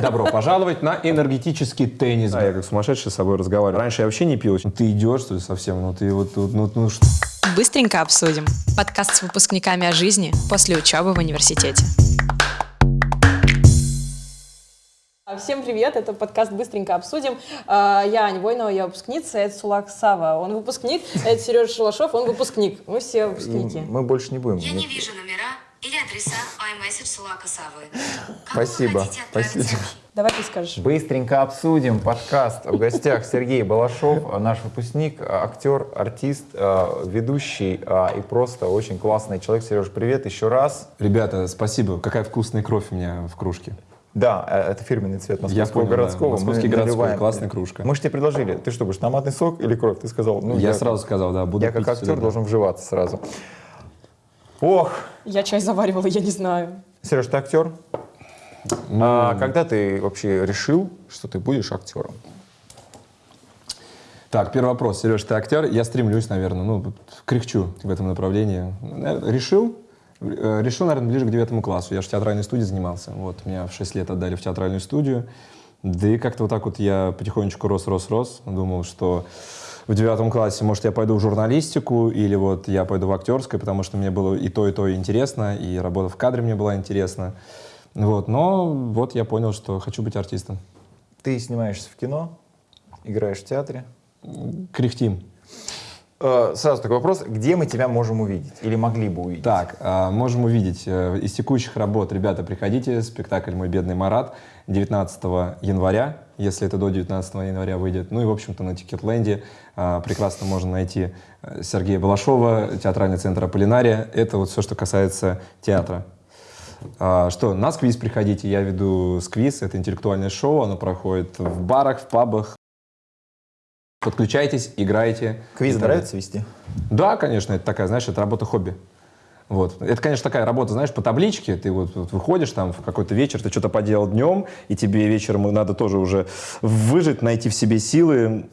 Добро пожаловать на энергетический теннис. Да, я как сумасшедший с собой разговариваю. Раньше я вообще не пил. Ты идешь, что ли, совсем? Ну ты вот, ну, ну, ну что? Быстренько обсудим. Подкаст с выпускниками о жизни после учебы в университете. Всем привет, это подкаст «Быстренько обсудим». А, Я Аня Войнова, я выпускница, это Сулак Сава, он выпускник, это Сережа Шалашов, он выпускник. Мы все выпускники. Мы больше не будем. Я не вижу номера или адреса iMessage Сулака Савы. Спасибо, спасибо. Давай ты скажешь. Быстренько обсудим подкаст. В гостях Сергей Балашов, наш выпускник, актер, артист, э, ведущий э, и просто очень классный человек. Сереж, привет еще раз. Ребята, спасибо. Какая вкусная кровь у меня в кружке. Да, э, это фирменный цвет московского понял, да. городского. Московский Мы городской, наливаем. классная кружка. Мы же тебе предложили, ты что, будешь томатный сок или кровь? Ты сказал, ну я, сразу сказал, да, буду Я как пить актер всегда. должен вживаться сразу. Ох, Я чай заваривала, я не знаю. Сереж, ты актер? Ну, А когда ты вообще решил, что ты будешь актером? Так, первый вопрос. Сереж, ты актер? Я стремлюсь, наверное, ну, кряхчу в этом направлении. Наверное, Решил? Э, Решил, наверное, ближе к девятому классу. Я же в театральной студии занимался. Вот, меня в 6 лет отдали в театральную студию. Да и как-то вот так вот я потихонечку рос, рос, рос. Думал, что в девятом классе, может, я пойду в журналистику или вот я пойду в актерское, потому что мне было и то, и то интересно, и работа в кадре мне была интересна. Вот, но вот я понял, что хочу быть артистом. Ты снимаешься в кино, играешь в театре. Кряхтим. Э, Сразу такой вопрос, где мы тебя можем увидеть? Или могли бы увидеть? Так, а, можем увидеть э, из текущих работ. Ребята, приходите, спектакль «Мой бедный Марат» 19 января, если это до 19 января выйдет. Ну и, в общем-то, на Тикетленде а, прекрасно можно найти э, Сергея Балашова, театральный центр Аполлинария. Это вот все, что касается театра. А, Что, на сквиз приходите, я веду сквиз, это интеллектуальное шоу, оно проходит в барах, в пабах. Подключайтесь, играйте. Квиз нравится вести? да, конечно, это такая, знаешь, это работа хобби. Вот. Это, конечно, такая работа, знаешь, по табличке. Ты вот, вот выходишь там в какой-то вечер, ты что-то поделал днем, и тебе вечером надо тоже уже выжить, найти в себе силы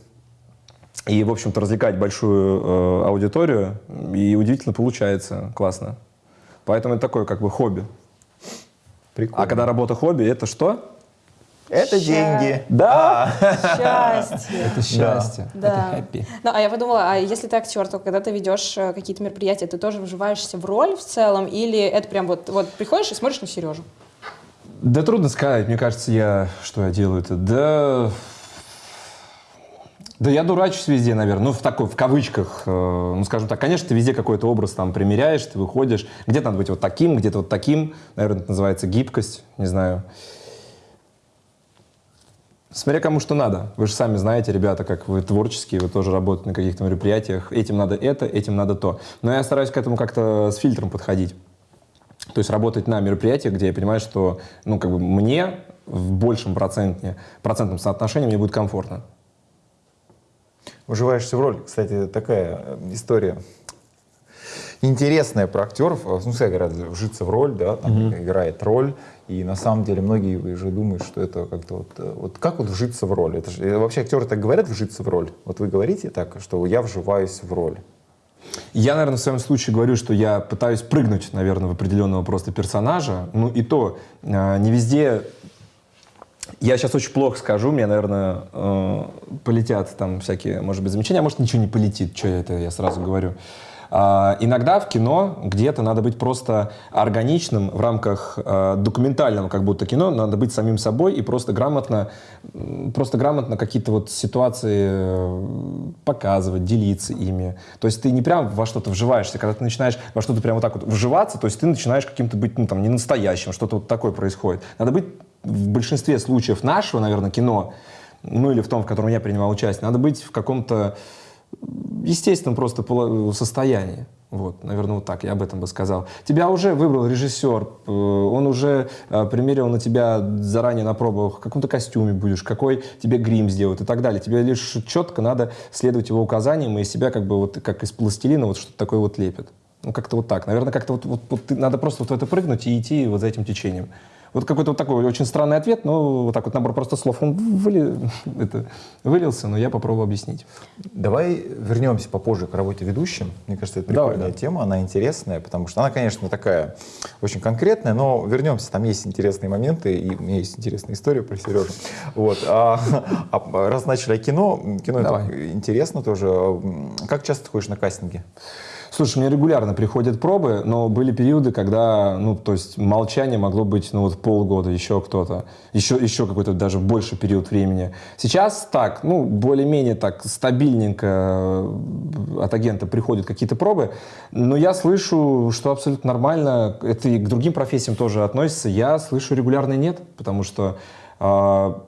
и, в общем-то, развлекать большую э, аудиторию. И удивительно получается, классно. Поэтому это такое как бы хобби. Прикольно. А когда работа хобби, это что? Это Ща- деньги. Да! Счастье. Это счастье. Да. Это хэппи. Ну, а я подумала, а если ты актер, то когда ты ведешь э, какие-то мероприятия, ты тоже вживаешься в роль в целом, или это прям вот, вот приходишь и смотришь на Сережу? Да трудно сказать. Мне кажется, я... Что я делаю это? Да... Да я дурачусь везде, наверное. Ну, в такой, в кавычках. э, ну, скажем так, конечно, ты везде какой-то образ там примеряешь, ты выходишь. Где-то надо быть вот таким, где-то вот таким. Наверное, это называется гибкость. Не знаю. Смотря кому что надо. Вы же сами знаете, ребята, как вы творческие, вы тоже работаете на каких-то мероприятиях. Этим надо это, этим надо то. Но я стараюсь к этому как-то с фильтром подходить. То есть работать на мероприятиях, где я понимаю, что ну, как бы мне в большем проценте, процентном соотношении мне будет комфортно. Вживаешься в роль. Кстати, такая э, история интересная про актеров. Э, Ну, все говорят, вжиться в роль, да, там играет роль. И на самом деле многие уже думают, что это как-то вот... э, Вот как вот вжиться в роль? Это же, э, вообще актеры так говорят, вжиться в роль? Вот вы говорите так, что я вживаюсь в роль. Я, наверное, в своем случае говорю, что я пытаюсь прыгнуть, наверное, в определенного просто персонажа. Ну и то, э, не везде... Я сейчас очень плохо скажу, мне, наверное, полетят там всякие, может быть, замечания, а может, ничего не полетит, что это, я сразу говорю. А, иногда в кино где-то надо быть просто органичным в рамках э, документального как будто кино, надо быть самим собой и просто грамотно, просто грамотно какие-то вот ситуации э, показывать, делиться ими. То есть ты не прям во что-то вживаешься, когда ты начинаешь во что-то прям вот так вот вживаться, то есть ты начинаешь каким-то быть, ну там, не настоящим, что-то вот такое происходит. Надо быть в большинстве случаев нашего, наверное, кино, ну или в том, в котором я принимал участие, надо быть в каком-то естественном просто состоянии. Вот, наверное, вот так я об этом бы сказал. Тебя уже выбрал режиссер, э, он уже э, примерил на тебя заранее на пробах, в каком-то костюме будешь, какой тебе грим сделают и так далее. Тебе лишь четко надо следовать его указаниям и себя как бы вот как из пластилина вот что-то такое вот лепит. Ну, как-то вот так. Наверное, как-то вот, вот- вот надо просто вот в это прыгнуть и идти вот за этим течением. Вот какой-то вот такой очень странный ответ, но вот так вот набор просто слов, он выли- это, вылился, но я попробую объяснить. Давай вернемся попозже к работе ведущим. Мне кажется, это Давай, прикольная да. тема, она интересная, потому что она, конечно, такая очень конкретная, но вернемся, там есть интересные моменты, и у меня есть интересная история про Сережу. Вот. А, а раз начали о кино, кино Давай. интересно тоже. Как часто ты ходишь на кастинги? Слушай, мне регулярно приходят пробы, но были периоды, когда, ну, то есть молчание могло быть, ну, вот полгода, еще кто-то, еще, еще какой-то даже больше период времени. Сейчас так, ну, более-менее так стабильненько э, от агента приходят какие-то пробы, но я слышу, что абсолютно нормально, это и к другим профессиям тоже относится, я слышу регулярно нет, потому что а,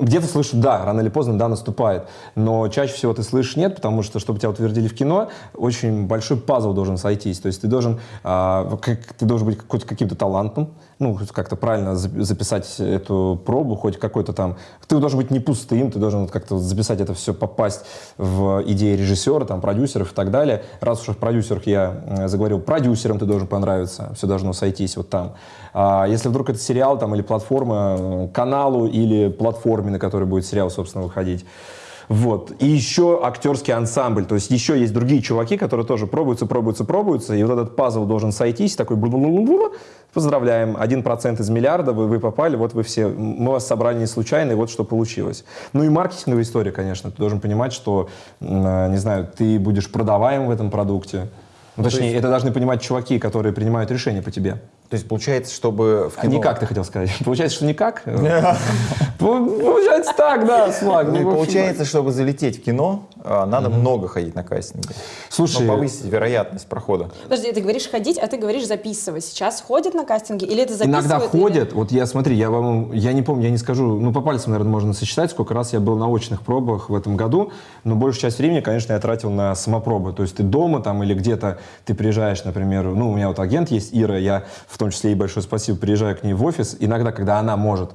где-то слышу, да, рано или поздно, да, наступает. Но чаще всего ты слышишь нет, потому что, чтобы тебя утвердили в кино, очень большой пазл должен сойтись. То есть ты должен, а, как- ты должен быть каким-то талантом, ну, как-то правильно за- записать эту пробу, хоть какой-то там... Ты должен быть не пустым, ты должен как-то записать это все, попасть в идеи режиссера, там, продюсеров и так далее. Раз уж в продюсерах я э, заговорил, продюсерам ты должен понравиться, все должно сойтись вот там. А если вдруг это сериал там, или платформа, э, каналу или платформе, на которой будет сериал, собственно, выходить, вот. И еще актерский ансамбль. То есть еще есть другие чуваки, которые тоже пробуются, пробуются, пробуются. И вот этот пазл должен сойтись. Такой бу-бу-бу-бу-бу. Поздравляем. Один процент из миллиарда, вы, вы попали, вот вы все. Мы вас собрали не случайно, и вот что получилось. Ну и маркетинговая история, конечно. Ты должен понимать, что, э, не знаю, ты будешь продаваем в этом продукте. Ну, точнее, это должны понимать чуваки, которые принимают решения по тебе. То есть получается, чтобы в А кино... никак, ты хотел сказать. Получается, что никак? Получается так, да, Слаг. Ну Ну, получается, чтобы залететь в кино, а, надо много ходить на кастинги. Слушай, Ну, повысить вероятность прохода. Подожди, ты говоришь ходить, а ты говоришь записывать. Сейчас ходят на кастинги или это записывают? Иногда ходят, вот я, смотри, я вам, я не помню, я не скажу, ну, по пальцам, наверное, можно сосчитать, сколько раз я был на очных пробах в этом году, но большую часть времени, конечно, я тратил на самопробы, то есть ты дома там или где-то, ты приезжаешь, например, ну, у меня вот агент есть, Ира, я в том числе ей большое спасибо, приезжаю к ней в офис, иногда, когда она может,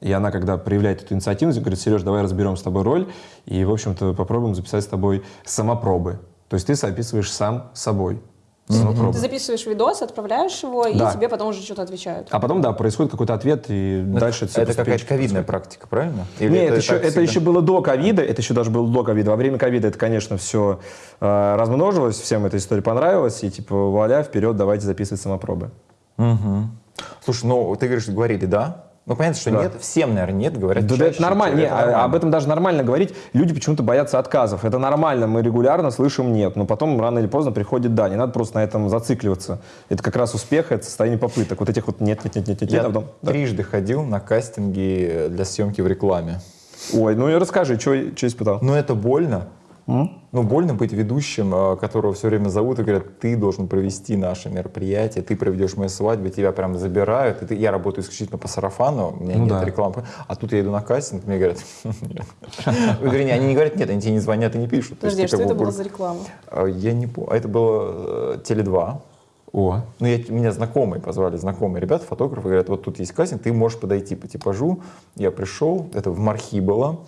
и она, когда проявляет эту инициативность, говорит, Сереж, давай разберем с тобой роль, и, в общем-то, попробуем записать с тобой самопробы. То есть ты записываешь сам собой. Самопробы. Ты записываешь видос, отправляешь его, Да. и тебе потом уже что-то отвечают. А потом, да, происходит какой-то ответ, и дальше всё Это какая-то ковидная практика, правильно? Или Не, это, еще, так это всегда? еще было до ковида, это еще даже было до ковида. Во время ковида это, конечно, все э, размножилось, всем эта история понравилась, и типа, вуаля, вперед, давайте записывать самопробы. Мгм. Слушай, ну ты говоришь, говорили да? Ну понятно, что Да. нет, всем, наверное, нет, говорят Да, да, чаще, это нормально, не, это а- нормально. об этом даже нормально говорить. Люди почему-то боятся отказов. Это нормально, мы регулярно слышим нет, но потом рано или поздно приходит да. Не надо просто на этом зацикливаться. Это как раз успех, это состояние попыток. Вот этих вот нет, нет, нет, нет, нет, Я нет, а потом, да. трижды ходил на кастинги для съемки в рекламе. Ой, ну и расскажи, что испытал. Но это больно. Ну, больно быть ведущим, э, которого все время зовут и говорят, ты должен провести наше мероприятие, ты проведешь мою свадьбу, тебя прям забирают. И ты- я работаю исключительно по сарафану, у меня Ну нет да. рекламы. А тут я иду на кастинг, мне говорят, нет. Вернее, они не говорят нет, они тебе не звонят и не пишут. Подожди, а что как это бы было за реклама? А, Я не помню. Это было э, Теле2. О, Ну, я, меня знакомые позвали, знакомые ребята, фотографы, говорят, вот тут есть кастинг, ты можешь подойти по типажу. Я пришел, это в Мархи было.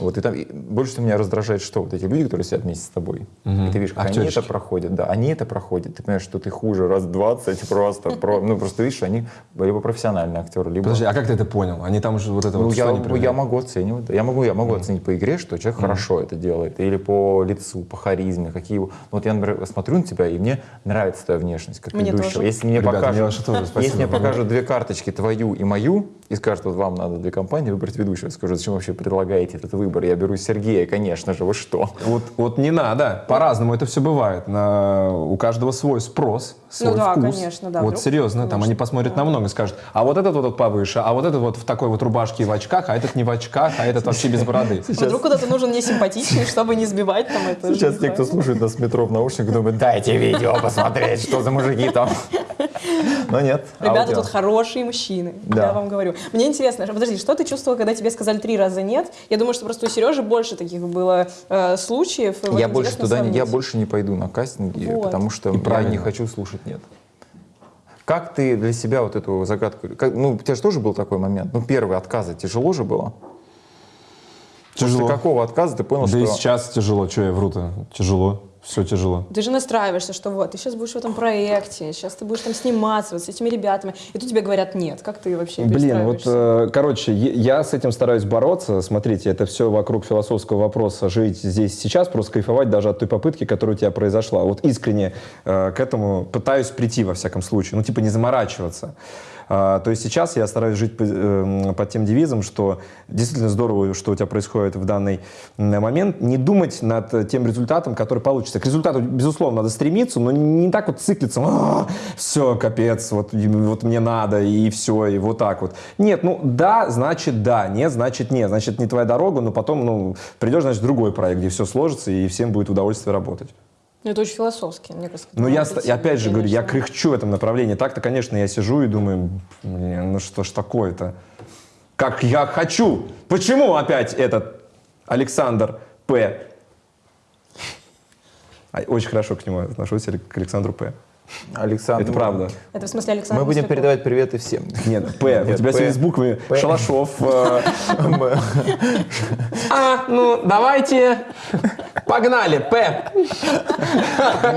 Вот, и там и больше всего меня раздражает, что вот эти люди, которые сидят вместе с тобой, и ты видишь, как они Актеришки. это проходят, да, они это проходят, ты понимаешь, что ты хуже раз в 20 просто, про- ну, просто видишь, они либо профессиональные актеры, либо... подожди, а как ты это понял? Они там уже вот это Ну, вот я, что они я могу оценивать. Я могу, я могу оценить по игре, что человек хорошо это делает. Или по лицу, по харизме, какие его. Ну, вот я, например, смотрю на тебя, и мне нравится твоя внешность как Мне ведущего. тоже. Если мне Ребята, покажут, мне тоже, спасибо. если мне покажут две карточки, твою и мою, и скажут, вот вам надо для компании выбрать ведущего, я скажу, зачем вообще предлагаете этот выбор? Я беру Сергея, конечно же, вы что? Вот, вот не надо. По-разному это все бывает. На, у каждого свой спрос, свой Ну да, вкус. конечно, да, Вот вдруг, серьезно, там конечно. они посмотрят на много и скажут, а вот этот вот повыше, а вот этот вот в такой вот рубашке и в очках, а этот не в очках, а этот вообще без бороды. Вдруг куда-то нужен не симпатичный, чтобы не сбивать там это. Сейчас те, кто слушает нас в метро в наушниках, думают, дайте видео посмотреть, что за мужики там. Но нет. Ребята аудио. тут хорошие мужчины, Да. я вам говорю. Мне интересно, подожди, что ты чувствовал, когда тебе сказали три раза нет? Я думаю, что просто у Сережи больше таких было э, случаев. вот Я больше туда не, я больше не пойду на кастинги, Вот. потому что И я правильно. не хочу слушать нет. Как ты для себя вот эту загадку, как- ну, у тебя же тоже был такой момент, ну, первый отказы, тяжело же было? Тяжело. После какого отказа ты понял, Да что... и сейчас тяжело, что я вру-то? Тяжело. Все тяжело. Ты же настраиваешься, что вот, ты сейчас будешь в этом проекте, сейчас ты будешь там сниматься вот с этими ребятами, и тут тебе говорят нет. Как ты вообще Блин, вот, э, короче, я с этим стараюсь бороться. Смотрите, это все вокруг философского вопроса жить здесь сейчас, просто кайфовать даже от той попытки, которая у тебя произошла. Вот искренне э, к этому пытаюсь прийти, во всяком случае. Ну, типа, не заморачиваться. А, то есть сейчас я стараюсь жить эм, под тем девизом, что действительно здорово, что у тебя происходит в данный момент, не думать над тем результатом, который получится. К результату, безусловно, надо стремиться, но не так вот циклиться, все, капец, вот, вот мне надо, и все, и вот так вот. Нет, ну да, значит да, нет, значит нет, значит не твоя дорога, но потом, ну, придешь, значит, другой проект, где все сложится, и всем будет удовольствие работать. Ну, это очень философски, мне кажется. Ну, я, быть, опять же говорю, я кряхчу в этом направлении. Так-то, конечно, я сижу и думаю, блин, ну что ж такое-то? Как я хочу! Почему опять этот Александр П? А, Очень хорошо к нему отношусь, к Александру П. Александр. Это правда. Это в смысле Александр Мы будем передавать приветы всем. Нет, П. У тебя П. сегодня с буквами П. Шалашов. э, А, ну, давайте. Погнали, П.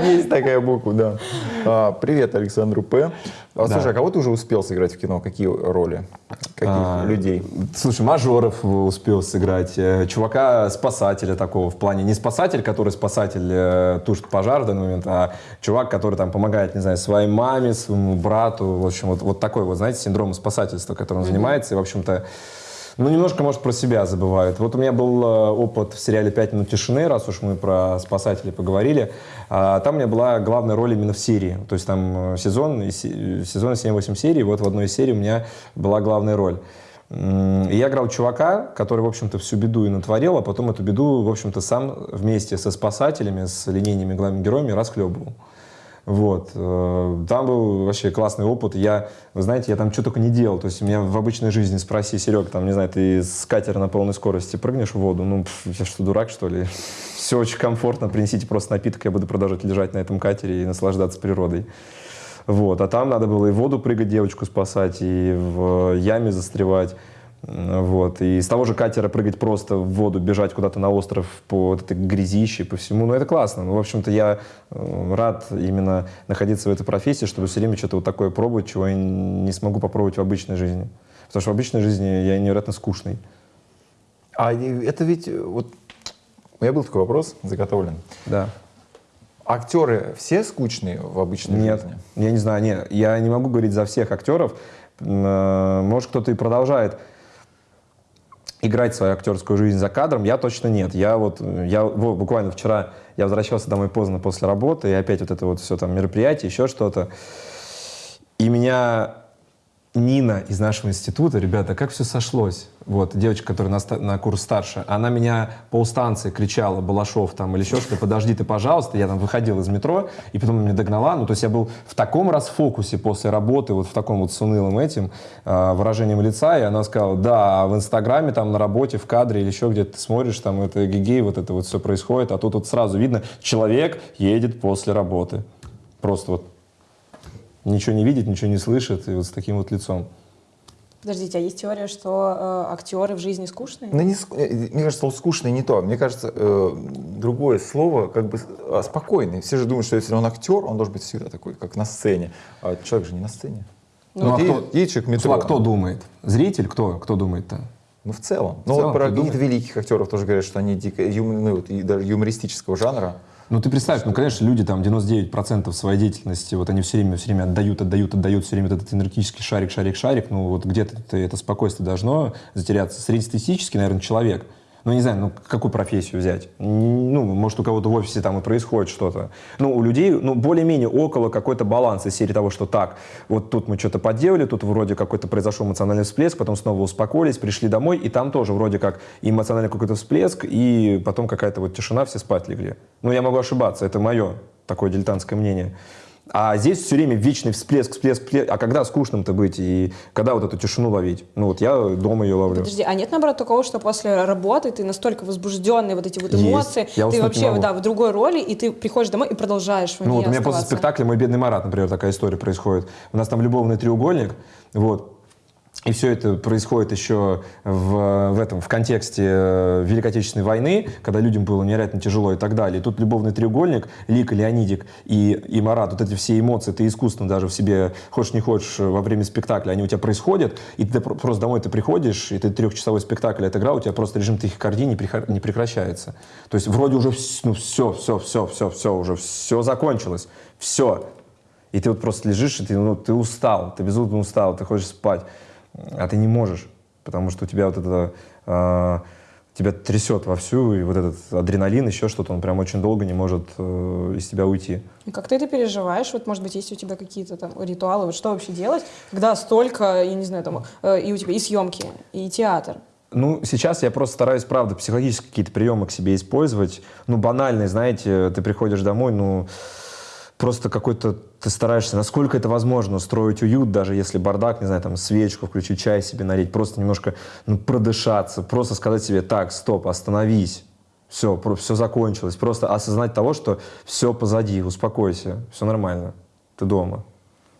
Есть такая буква, да. А, Привет Александру П. А, Да. Слушай, а кого ты уже успел сыграть в кино? Какие роли? Каких А, людей? Слушай, мажоров успел сыграть, э, чувака-спасателя такого, в плане не спасатель, который спасатель э, тушит пожар в данный момент, а чувак, который там помогает, не знаю, своей маме, своему брату, в общем, вот, вот такой вот, знаете, синдром спасательства, которым он занимается, и, в общем-то, ну, немножко, может, про себя забывает. Вот у меня был э, опыт в сериале «Пять минут тишины», раз уж мы про спасателей поговорили. А, Там у меня была главная роль именно в серии. То есть там э, сезон, се- сезон 7-8 серий, вот в одной из серий у меня была главная роль. И я играл чувака, который, в общем-то, всю беду и натворил, а потом эту беду, в общем-то, сам вместе со спасателями, с линейными главными героями расхлебывал. Вот. э, Там был вообще классный опыт. Я, вы знаете, я там что только не делал. То есть меня в обычной жизни спроси, Серег, там, не знаю, ты с катера на полной скорости прыгнешь в воду? Ну, я что, дурак, что ли? Все очень комфортно. Принесите просто напиток, я буду продолжать лежать на этом катере и наслаждаться природой. Вот. А там надо было и в воду прыгать, девочку спасать, и в яме застревать. М, Вот. И с того же катера прыгать просто в воду, бежать куда-то на остров по вот этой грязище, по всему. Ну, это классно. Ну, в общем-то, я э, рад именно находиться в этой профессии, чтобы все время что-то вот такое пробовать, чего я не смогу попробовать в обычной жизни. Потому что в обычной жизни я невероятно скучный. А это ведь э, вот у меня был такой вопрос заготовлен. Да. Актеры все скучные в обычной Нет, жизни? я не знаю, нет, я не могу говорить за всех актеров. Э, Может, кто-то и продолжает играть свою актерскую жизнь за кадром, я точно нет. Я вот, я во, буквально вчера, я возвращался домой поздно после работы, и опять вот это вот все там мероприятие, еще что-то. И меня Нина из нашего института, ребята, как все сошлось. Вот, девочка, которая на, на курс старше, она меня полстанции кричала, Балашов там или еще что-то, подожди ты, пожалуйста. Я там выходил из метро, и потом меня догнала. Ну, то есть я был в таком расфокусе после работы, вот в таком вот с унылым этим э, выражением лица, и она сказала, да, а в Инстаграме, там на работе, в кадре или еще где-то ты смотришь, там это гигей, вот это вот все происходит, а тут вот сразу видно, человек едет после работы. Просто вот ничего не видит, ничего не слышит, и вот с таким вот лицом. Подождите, а есть теория, что э, актеры в жизни скучные? Ну, не э, Мне кажется, слово скучное не то. Мне кажется, э, другое слово, как бы а, спокойный. Все же думают, что если он актер, он должен быть всегда такой, как на сцене. А человек же не на сцене. Ну, Вот а едет, кто- едет человек в метро. А кто думает? Зритель? Кто? Кто думает-то? Ну, в целом. Ну, целом, вот про каких-то великих актеров тоже говорят, что они дико, юм- ну, вот, и даже юмористического жанра. Ну, ты представь, ну, конечно, люди там 99% своей деятельности, вот они все время, все время отдают, отдают, отдают, все время этот энергетический шарик, шарик, шарик, ну, вот где-то это спокойствие должно затеряться. Среднестатистический, наверное, человек, ну, не знаю, ну, какую профессию взять? Ну, может, у кого-то в офисе там и происходит что-то. Ну, у людей, ну, более-менее около какой-то баланс из серии того, что так, вот тут мы что-то поделали, тут вроде какой-то произошел эмоциональный всплеск, потом снова успокоились, пришли домой, и там тоже вроде как эмоциональный какой-то всплеск, и потом какая-то вот тишина, все спать легли. Ну, я могу ошибаться, это мое такое дилетантское мнение. А здесь все время вечный всплеск, всплеск, всплеск. А когда скучным-то быть? И когда вот эту тишину ловить? Ну вот я дома ее ловлю. Подожди, а нет наоборот такого, что после работы ты настолько возбужденный, вот эти вот Есть. эмоции, Я ты вообще да, в другой роли, и ты приходишь домой и продолжаешь Ну вот у меня после оставаться. спектакля «Мой бедный Марат», например, такая история происходит. У нас там любовный треугольник, вот. И все это происходит еще в, в этом, в контексте э, Великой Отечественной войны, когда людям было невероятно тяжело и так далее. И тут любовный треугольник, Лика, Леонидик и, и Марат, вот эти все эмоции, ты искусственно даже в себе, хочешь не хочешь, во время спектакля, они у тебя происходят, и ты про- просто домой ты приходишь, и ты трехчасовой спектакль отыграл, у тебя просто режим тахикардии не, не прекращается. То есть вроде уже ну, все, все, все, все, все, уже все закончилось, все. И ты вот просто лежишь, и ты, ну, ты устал, ты безумно устал, ты хочешь спать, а ты не можешь, потому что у тебя вот это, э, тебя трясет вовсю, и вот этот адреналин, еще что-то, он прям очень долго не может э, из тебя уйти. И Как ты это переживаешь? Вот, может быть, есть у тебя какие-то там ритуалы? Вот что вообще делать, когда столько, я не знаю, там, э, и у тебя и съемки, и театр? Ну, сейчас я просто стараюсь, правда, психологические какие-то приемы к себе использовать. Ну, банальные, знаете, ты приходишь домой, ну, просто какой-то ты стараешься, насколько это возможно, устроить уют, даже если бардак, не знаю, там, свечку включить, чай себе налить, просто немножко, ну, продышаться, просто сказать себе, так, стоп, остановись, все, все закончилось. Просто осознать того, что все позади, успокойся, все нормально, ты дома.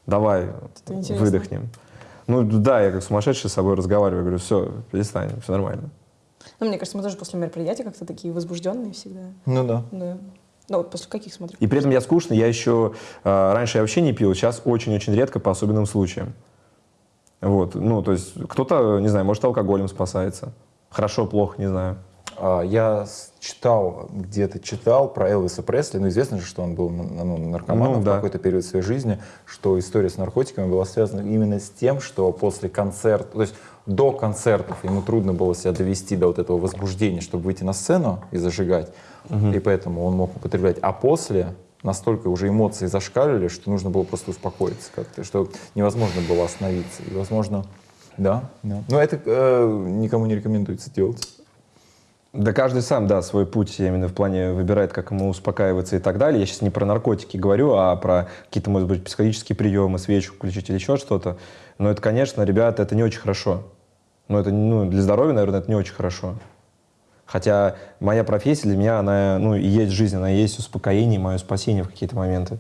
Давай, выдохнем. Ну, да, я как сумасшедший с собой разговариваю, говорю, все, перестань, все нормально. Ну, мне кажется, мы тоже после мероприятия как-то такие возбужденные всегда. Ну да. Да. Ну, вот после каких смотришь? И при этом я скучный, я еще... э, раньше я вообще не пил, сейчас очень-очень редко по особенным случаям. Вот, ну, то есть кто-то, не знаю, может, алкоголем спасается. Хорошо, плохо, не знаю. А, Я читал, где-то читал про Элвиса Пресли, ну известно же, что он был ну, ну, наркоманом Ну, в да. какой-то период своей жизни, что история с наркотиками была связана именно с тем, что после концерта, то есть до концертов ему трудно было себя довести до вот этого возбуждения, чтобы выйти на сцену и зажигать, и поэтому он мог употреблять. А после настолько уже эмоции зашкаливали, что нужно было просто успокоиться как-то, что невозможно было остановиться. И, возможно, да, да. Но это э, никому не рекомендуется делать. Да каждый сам, да, свой путь именно в плане выбирает, как ему успокаиваться и так далее. Я сейчас не про наркотики говорю, а про какие-то, может быть, психологические приемы, свечку включить или еще что-то. Но это, конечно, ребята, это не очень хорошо. Но это, ну, для здоровья, наверное, это не очень хорошо. Хотя моя профессия для меня, она, ну, и есть жизнь, она есть успокоение, мое спасение в какие-то моменты.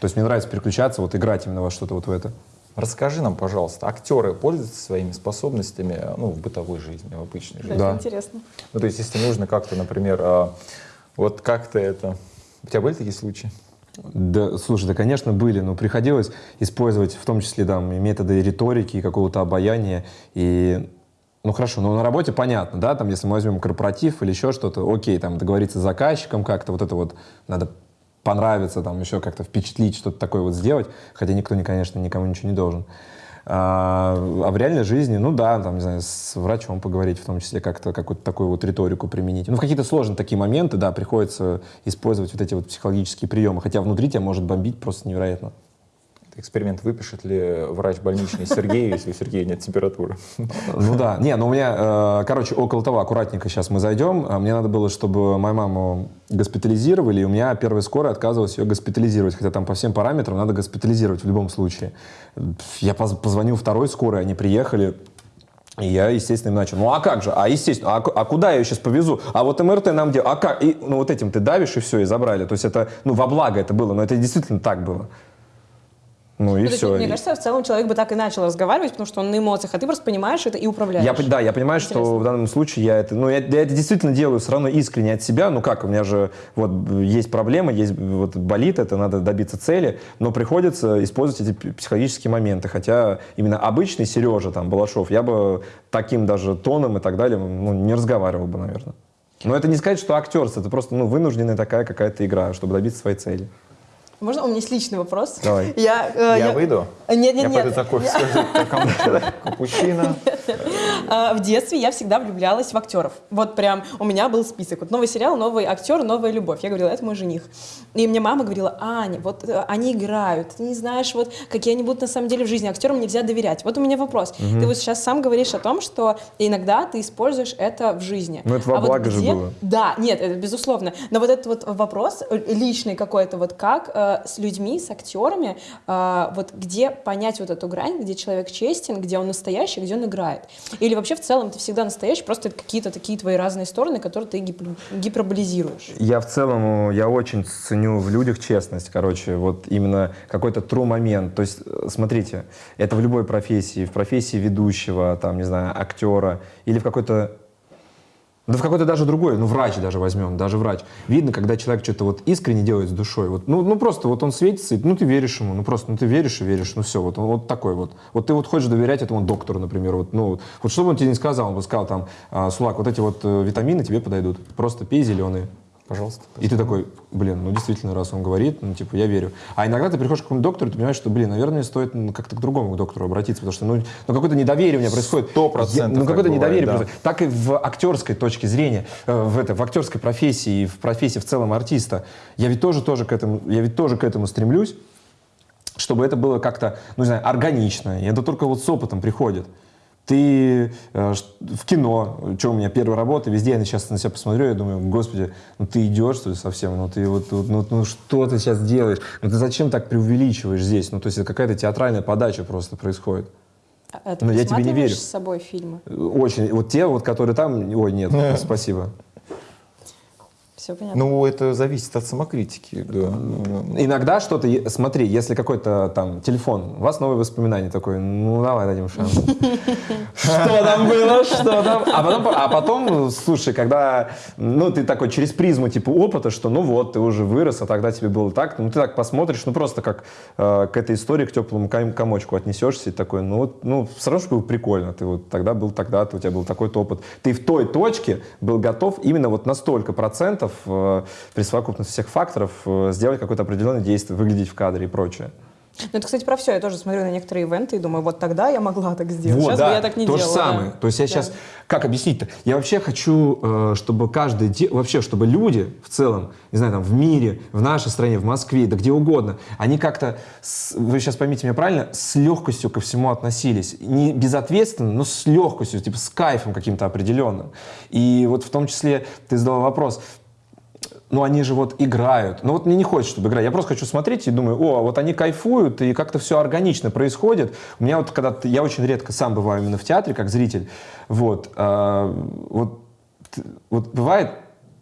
То есть мне нравится переключаться, вот играть именно во что-то вот в это. Расскажи нам, пожалуйста, актеры пользуются своими способностями ну, в бытовой жизни, в обычной жизни? Да. Это интересно. Ну, то есть, если нужно как-то, например, а, вот как-то это... У тебя были такие случаи? Да, слушай, да, конечно, были, но приходилось использовать в том числе там, и методы риторики, и какого-то обаяния. И, ну хорошо, но на работе понятно, да, там, если мы возьмем корпоратив или еще что-то, окей, там, договориться с заказчиком как-то, вот это вот надо понравиться, там, еще как-то впечатлить, что-то такое вот сделать, хотя никто, не, конечно, никому ничего не должен. А, а в реальной жизни, ну да, там, не знаю, с врачом поговорить, в том числе как-то какую-то такую вот риторику применить. Ну, в какие-то сложные такие моменты, да, приходится использовать вот эти вот психологические приемы, хотя внутри тебя может бомбить просто невероятно. Эксперимент выпишет ли врач больничный Сергею, если у Сергея нет температуры? Ну да, не, ну у меня, э, короче, около того, аккуратненько сейчас мы зайдем. А Мне надо было, чтобы мою маму госпитализировали, и у меня первая скорая отказывалась ее госпитализировать, хотя там по всем параметрам надо госпитализировать в любом случае. Я поз- позвонил второй скорой, они приехали, и я, естественно, им начал. Ну а как же? А естественно, а, а куда я ее сейчас повезу? А вот МРТ нам делают. А как? И, ну вот этим ты давишь, и все, и забрали. То есть это, ну во благо это было, но это действительно так было. Ну и Ну, есть, все. мне кажется, в целом человек бы так и начал разговаривать, потому что он на эмоциях, а ты просто понимаешь это и управляешь. Я, да, я понимаю, что Интересно. в данном случае я это, ну, я, я это действительно делаю все равно искренне от себя. Ну как, у меня же вот есть проблема, есть вот болит, это надо добиться цели, но приходится использовать эти психологические моменты. Хотя именно обычный Сережа там Балашов, я бы таким даже тоном и так далее, ну, не разговаривал бы, наверное. Но это не сказать, что актерство, это просто ну, вынужденная такая какая-то игра, чтобы добиться своей цели. Можно? У меня есть личный вопрос. Давай. Я, э, Я выйду? Нет, нет, Я нет. пойду такой, капучино. А, В детстве я всегда влюблялась в актеров. Вот прям у меня был список. Вот новый сериал, новый актер, новая любовь. Я говорила, это мой жених. И мне мама говорила, Аня, вот э, они играют, ты не знаешь, вот какие они будут на самом деле в жизни. Актерам нельзя доверять. Вот у меня вопрос. Ты вот сейчас сам говоришь о том, что иногда ты используешь это в жизни. Ну, это во А благо же было. Да, нет, это безусловно. Но вот этот вот вопрос э, личный какой-то, вот как э, с людьми, с актерами, э, вот где понять вот эту грань, где человек честен, где он настоящий, где он играет. Или вообще в целом ты всегда настоящий, просто какие-то такие твои разные стороны, которые ты гип- гиперболизируешь. Я в целом, я очень ценю в людях честность, короче, вот именно какой-то true момент. То есть, смотрите, это в любой профессии, в профессии ведущего, там, не знаю, актера, или в какой-то да в какой-то даже другой, ну врач даже возьмем, даже врач. Видно, когда человек что-то вот искренне делает с душой. Вот, ну, ну просто вот он светится, и, ну ты веришь ему, ну просто, ну ты веришь и веришь, ну все, вот он вот такой вот. Вот ты вот хочешь доверять этому доктору, например, вот, ну вот что бы он тебе не сказал, он бы сказал там, «А, Сулак, вот эти вот э, витамины тебе подойдут, просто пей зеленые. Пожалуйста. И ты такой, блин, ну действительно, раз он говорит, ну типа, я верю. А иногда ты приходишь к какому-то доктору, и ты понимаешь, что, блин, наверное, стоит ну, как-то к другому доктору обратиться, потому что, ну, ну какое-то недоверие у меня происходит. Сто процентов Ну, какое-то недоверие да. происходит. Так и в актерской точке зрения, э, в, это, в актерской профессии, и в профессии в целом артиста. Я ведь тоже, тоже к этому, я ведь тоже к этому стремлюсь, чтобы это было как-то, ну, не знаю, органично. И это только вот с опытом приходит. Ты э, в кино, что у меня первая работа, везде я сейчас на себя посмотрю, я думаю, господи, ну ты идешь, что ли, совсем? Ну ты вот, вот, ну, ну что ты сейчас делаешь? Ну ты зачем так преувеличиваешь здесь? Ну то есть это какая-то театральная подача просто происходит. А ты Ну, я тебе не верю. с собой фильмы? Очень. Вот те, вот, которые там, ой, нет, спасибо. Все понятно. Ну, это зависит от самокритики, да. Иногда что-то, смотри, если какой-то там телефон, у вас новые воспоминания такой, ну давай дадим шанс. Что там было, что там? А потом, а потом, слушай, когда, ну ты такой через призму типа опыта, что ну вот, ты уже вырос, а тогда тебе было так, ну ты так посмотришь, ну просто как э, к этой истории, к теплому ком- комочку отнесешься и такой, ну вот, ну все равно же было прикольно, ты вот тогда был тогда-то, у тебя был такой-то опыт. Ты в той точке был готов именно вот на столько процентов э, при совокупности всех факторов э, сделать какое-то определенное действие, выглядеть в кадре и прочее. Ну, это, кстати, про все. Я тоже смотрю на некоторые ивенты и думаю, вот тогда я могла так сделать. Вот, Сейчас да, бы я так не то делала. же самое. да. То есть я Да. сейчас, как объяснить-то? Я вообще хочу, э, чтобы каждый, де- вообще, чтобы люди в целом, не знаю, там, в мире, в нашей стране, в Москве, да где угодно, они как-то, с- вы сейчас поймите меня правильно, с легкостью ко всему относились. Не безответственно, но с легкостью, типа с кайфом каким-то определенным. И вот в том числе ты задал вопрос, ну они же вот играют. Ну вот мне не хочется, чтобы играть. Я просто хочу смотреть и думаю, о, вот они кайфуют, и как-то все органично происходит. У меня вот когда я очень редко сам бываю именно в театре, как зритель. Вот, а, вот, вот бывает,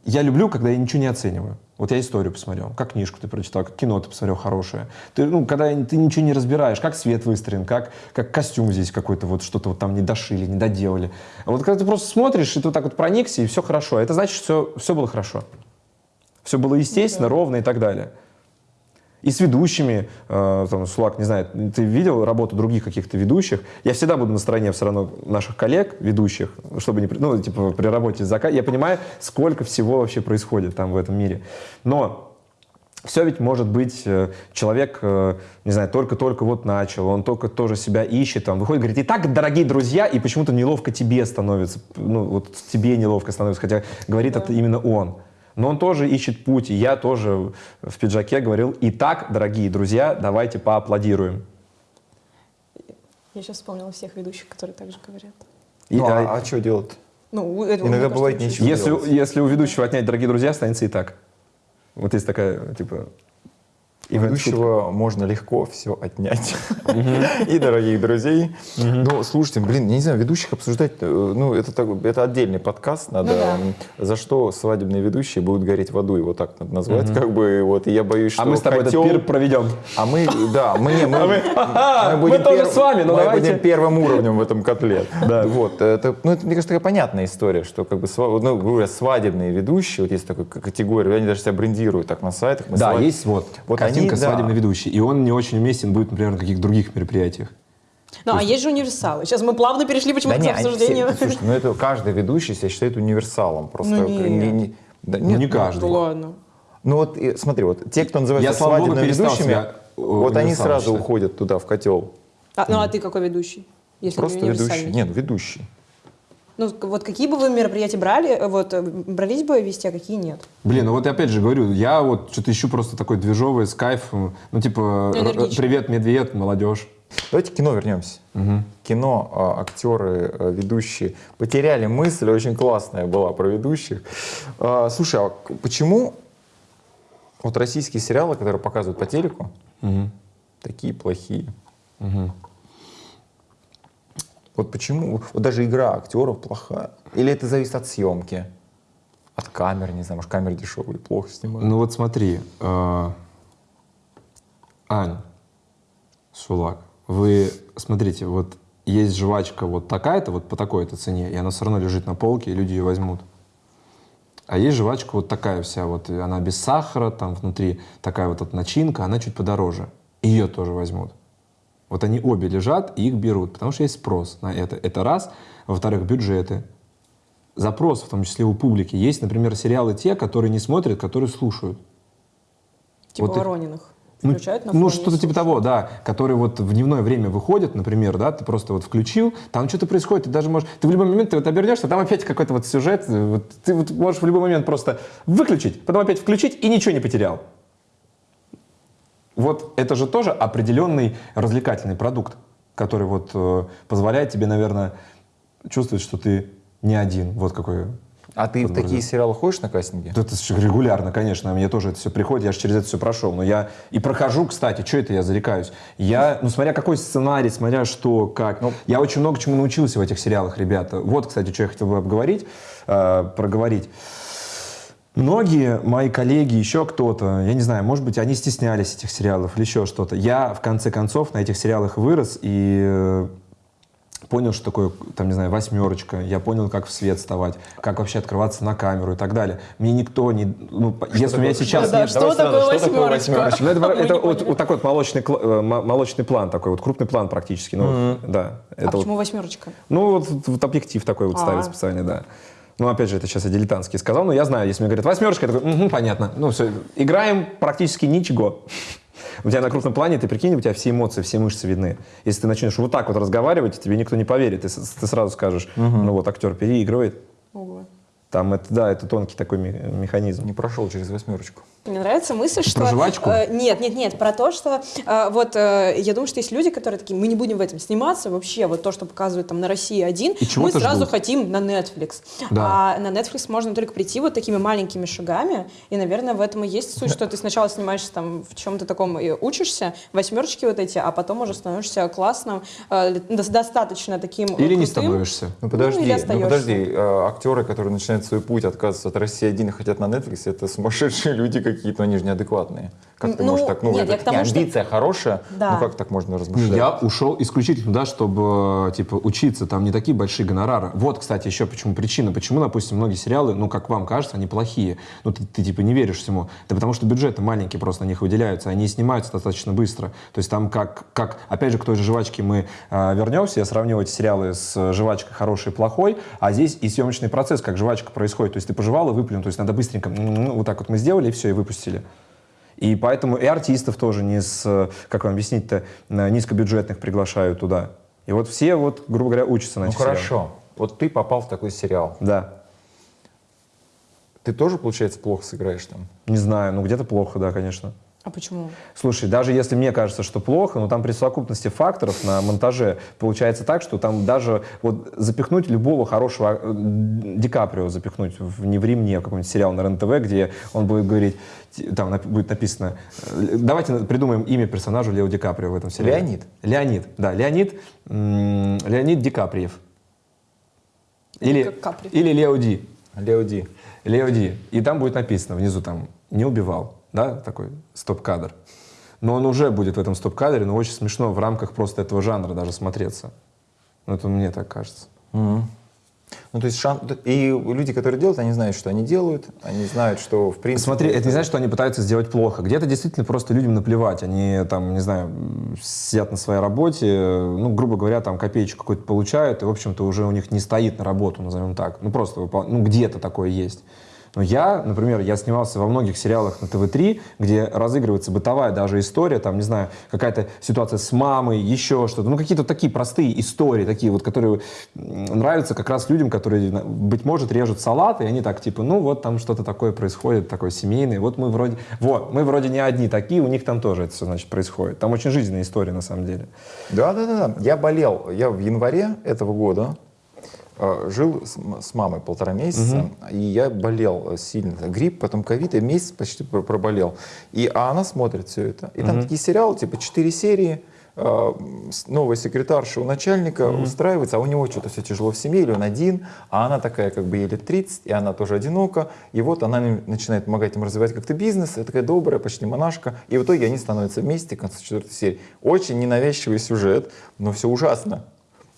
я люблю, когда я ничего не оцениваю. Вот я историю посмотрел, как книжку ты прочитал, как кино ты посмотрел хорошее. Ты, ну, когда ты ничего не разбираешь, как свет выстроен, как, как костюм здесь какой-то, вот что-то вот там не дошили, не доделали. А вот когда ты просто смотришь, и ты вот так вот проникся, и все хорошо, это значит, что все было хорошо. Все было естественно, ровно и так далее. И с ведущими, э, там, Сулак, не знаю, ты видел работу других каких-то ведущих? Я всегда буду на стороне все равно наших коллег, ведущих, чтобы не, ну, типа, при работе с заказом. Я понимаю, сколько всего вообще происходит там в этом мире. Но все ведь может быть, э, человек, э, не знаю, только-только вот начал, он только тоже себя ищет, там, выходит, говорит, итак, дорогие друзья, и почему-то неловко тебе становится, ну, вот тебе неловко становится, хотя говорит это именно он. Но он тоже ищет путь, и я тоже в пиджаке говорил, итак, дорогие друзья, давайте поаплодируем. Я сейчас вспомнила всех ведущих, которые так же говорят. И, Ну, а, а, что делать? Ну, это, Иногда бывает нечего. если, делать? если у ведущего отнять дорогие друзья, останется и так. Вот есть такая, типа... Ивент- ведущего можно легко все отнять. И дорогих друзей. Ну, слушайте, блин, я не знаю, ведущих обсуждать, э, ну, это, так- это отдельный подкаст, надо, Ну за что свадебные ведущие будут гореть в аду, его так надо назвать, как бы, вот, и я боюсь, что А мы с тобой этот пир проведем. А мы, да, мы, не, мы, мы мы тоже с вами, но мы давайте. будем первым уровнем в этом котле. Да. Вот, это, ну, это, мне кажется, такая понятная история, что, как бы, ну, говоря, свадебные ведущие, вот есть такая категория, они даже себя брендируют так на сайтах. мы Да, есть вот, Вот картинка они, да. свадебный ведущий, и он не очень уместен будет, например, на каких-то других мероприятиях. Ну, а есть же универсалы. Сейчас мы плавно перешли Да почему-то не, к обсуждению. все, слушай, ну это каждый ведущий себя считает универсалом. Просто Ну, нет. не- не- да, Ну, нет, не ну, каждый. Ну, ладно. Ну вот и смотри, вот те, кто называется Я, свадебными ведущими, себя, э, вот они сразу считать. уходят туда, в котел. А, ну, а ты какой ведущий? Если Просто ведущий. Нет, ведущий. Ну, вот какие бы вы мероприятия брали, э, вот, э, брались бы вести, а какие нет? Блин, ну вот я опять же говорю, я вот что-то ищу просто такой движовый, с кайфом. Ну, типа, Энергично. привет, медведь, молодежь. Давайте к кино вернемся. Кино, а, актеры, а, ведущие потеряли мысль, очень классная была про ведущих. А, Слушай, а почему Вот российские сериалы, которые показывают по телеку, такие плохие. Вот почему? Вот даже игра актеров плохая. Или это зависит от съемки? От камер, не знаю, может, камеры дешевые, плохо снимают. Ну вот смотри, э, Ань, Шулак, вы смотрите, вот есть жвачка вот такая-то, вот по такой-то цене, и она все равно лежит на полке, и люди ее возьмут. А есть жвачка вот такая вся, вот она без сахара, там внутри такая вот эта начинка, она чуть подороже. Ее тоже возьмут. Вот они обе лежат и их берут, потому что есть спрос на это. Это раз. Во-вторых, бюджеты. Запрос, в том числе у публики. Есть, например, сериалы те, которые не смотрят, которые слушают. Типа Вот Ворониных. Ну, ну, что-то типа того, да, которые вот в дневное время выходят, например, да, ты просто вот включил, там что-то происходит, ты даже можешь, ты в любой момент ты вот обернешься, там опять какой-то вот сюжет, э, вот ты вот можешь в любой момент просто выключить, потом опять включить и ничего не потерял. Вот это же тоже определенный развлекательный продукт, который вот э, позволяет тебе, наверное, чувствовать, что ты не один. Вот какой А ты в такие сериалы ходишь на кастинги? да это регулярно, конечно, мне тоже это все приходит, я же через это все прошел. Но я и прохожу, кстати, что это я зарекаюсь? Я, ну смотря какой сценарий, смотря что, как. я очень много чему научился в этих сериалах, ребята. Вот, кстати, что я хотел бы обговорить, э, проговорить. Многие мои коллеги, еще кто-то, я не знаю, может быть, они стеснялись этих сериалов или еще что-то. Я, в конце концов, на этих сериалах вырос и э, понял, что такое, там, не знаю, восьмерочка. Я понял, как в свет вставать, как вообще открываться на камеру и так далее. Мне никто не... Ну, если у меня сейчас... Да, нет- что сразу, такое что такое восьмерочка? Ну, это это вот, вот такой вот молочный, э, мо- молочный план такой, вот крупный план практически. Ну, да. А Это вот- почему восьмерочка? ну, вот, вот объектив такой вот А. ставят специально, да. Ну, опять же, это сейчас я дилетантски сказал, но я знаю, если мне говорят восьмерочка, я такой, «Мгм, понятно. Ну, все, играем практически ничего. У тебя на крупном плане, ты прикинь, у тебя все эмоции, все мышцы видны. Если ты начнешь вот так вот разговаривать, тебе никто не поверит. Ты, ты сразу скажешь, ну вот актер переигрывает. Ого. Там это, да, это тонкий такой ме- механизм. Не прошел через восьмерочку. Мне нравится мысль, что... жвачку? э, нет, нет, нет, про то, что... э, вот э, я думаю, что есть люди, которые такие, мы не будем в этом сниматься, вообще вот то, что показывают там на России один, мы сразу ждут. хотим на Netflix. Да. А на Netflix можно только прийти вот такими маленькими шагами, и, наверное, в этом и есть суть, что ты сначала снимаешься там в чем-то таком и учишься, восьмерочки вот эти, а потом уже становишься классным, э, до- достаточно таким Или не крутым. становишься. Ну подожди, или ну остаешься. подожди, э, актеры, которые начинают свой путь, отказываются от России один и хотят на Netflix, это сумасшедшие люди какие-то, они же неадекватные. Как ты Ну, можешь так, ну, нет, это я к тому, не, что- амбиция хорошая, Да. ну как так можно размышлять? Я ушел исключительно туда, чтобы типа учиться. Там не такие большие гонорары. Вот, кстати, еще почему причина. Почему, допустим, многие сериалы, ну, как вам кажется, они плохие. Ну, ты, ты, типа не веришь всему. Да потому что бюджеты маленькие просто на них выделяются. Они снимаются достаточно быстро. То есть там как, как опять же, к той же «Жвачке» мы а, вернемся. Я сравнил эти сериалы с э, «Жвачкой» хороший и плохой. А здесь и съемочный процесс, как «Жвачка» происходит. То есть ты пожевал и выплюнул. То есть надо быстренько, м, вот так вот мы сделали, и все, и выпустили. И поэтому и артистов тоже не с, э, как вам объяснить-то, низкобюджетных приглашают туда. И вот все, вот, грубо говоря, учатся на Ну этих сериалах. хорошо, вот ты попал в такой сериал. Да. Ты тоже, получается, плохо сыграешь там? Не знаю, ну где-то плохо, да, конечно. А почему? Слушай, даже если мне кажется, что плохо, но там при совокупности факторов на монтаже получается так, что там даже вот запихнуть любого хорошего э, Ди Каприо запихнуть в «Не ври мне» в какой-нибудь сериал на РЕН-ТВ, где он будет говорить, там нап- будет написано, э, давайте придумаем имя персонажу Лео Ди Каприо в этом сериале. Леонид. Леонид, да, Леонид, Леонид Ди Каприев. Или, Как Капри. или Лео Ди. Лео Ди. Лео Ди. И там будет написано внизу там «не убивал», да, такой стоп-кадр. Но он уже будет в этом стоп-кадре, но очень смешно в рамках просто этого жанра даже смотреться. Ну, это мне так кажется. Ну, то есть шан... И люди, которые делают, они знают, что они делают, они знают, что, в принципе... Смотри, это не значит, что они пытаются сделать плохо. Где-то действительно просто людям наплевать. Они там, не знаю, сидят на своей работе, ну, грубо говоря, там копеечку какую-то получают, и, в общем-то, уже у них не стоит на работу, назовем так. Ну, просто, выпол- ну, где-то такое есть. Но я, например, я снимался во многих сериалах на ТВ-3, где разыгрывается бытовая даже история, там, не знаю, какая-то ситуация с мамой, еще что-то. Ну, какие-то такие простые истории, такие вот, которые нравятся как раз людям, которые, быть может, режут салат, и они так, типа, ну, вот там что-то такое происходит, такое семейное. Вот мы вроде, вот, мы вроде не одни такие, у них там тоже это все, значит, происходит. Там очень жизненная история, на самом деле. Да, да, да, да. Я болел. Я в январе этого года жил с, мамой полтора месяца, и я болел э, сильно. Грипп, потом ковид, и месяц почти пр- проболел. И, а она смотрит все это. И там такие сериалы, типа 4 серии, э, новая секретарша у начальника устраивается, а у него что-то все тяжело в семье, или он один, а она такая как бы ей лет 30, и она тоже одинока, и вот она начинает помогать им развивать как-то бизнес, и такая добрая, почти монашка, и в итоге они становятся вместе к концу четвертой серии. Очень ненавязчивый сюжет, но все ужасно.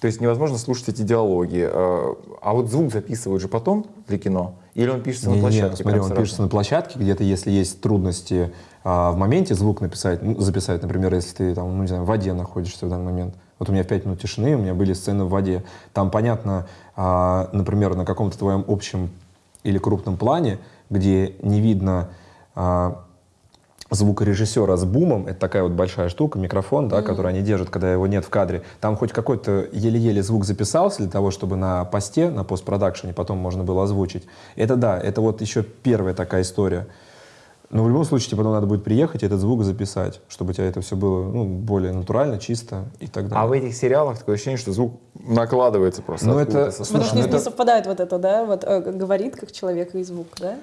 То есть невозможно слушать эти диалоги. Э, А вот звук записывают же потом для кино? Или он пишется на Не-не-не, площадке? смотри, прям он сразу? пишется на площадке, где-то, если есть трудности а, в моменте звук написать, ну, записать, например, если ты там, ну, не знаю, в воде находишься в данный момент. Вот у меня в 5 минут тишины, у меня были сцены в воде. Там понятно, а, например, на каком-то твоем общем или крупном плане, где не видно а, звукорежиссера с бумом, это такая вот большая штука, микрофон, да, который они держат, когда его нет в кадре. Там хоть какой-то еле-еле звук записался для того, чтобы на посте, на постпродакшене потом можно было озвучить. Это да, это вот еще первая такая история. Но в любом случае тебе потом надо будет приехать и этот звук записать, чтобы у тебя это все было ну, более натурально, чисто и так далее. А в этих сериалах такое ощущение, что звук накладывается просто. Ну, это- со Потому Слушай, что ну не, это- совпадает вот это, да, вот э, говорит как человек и звук, да?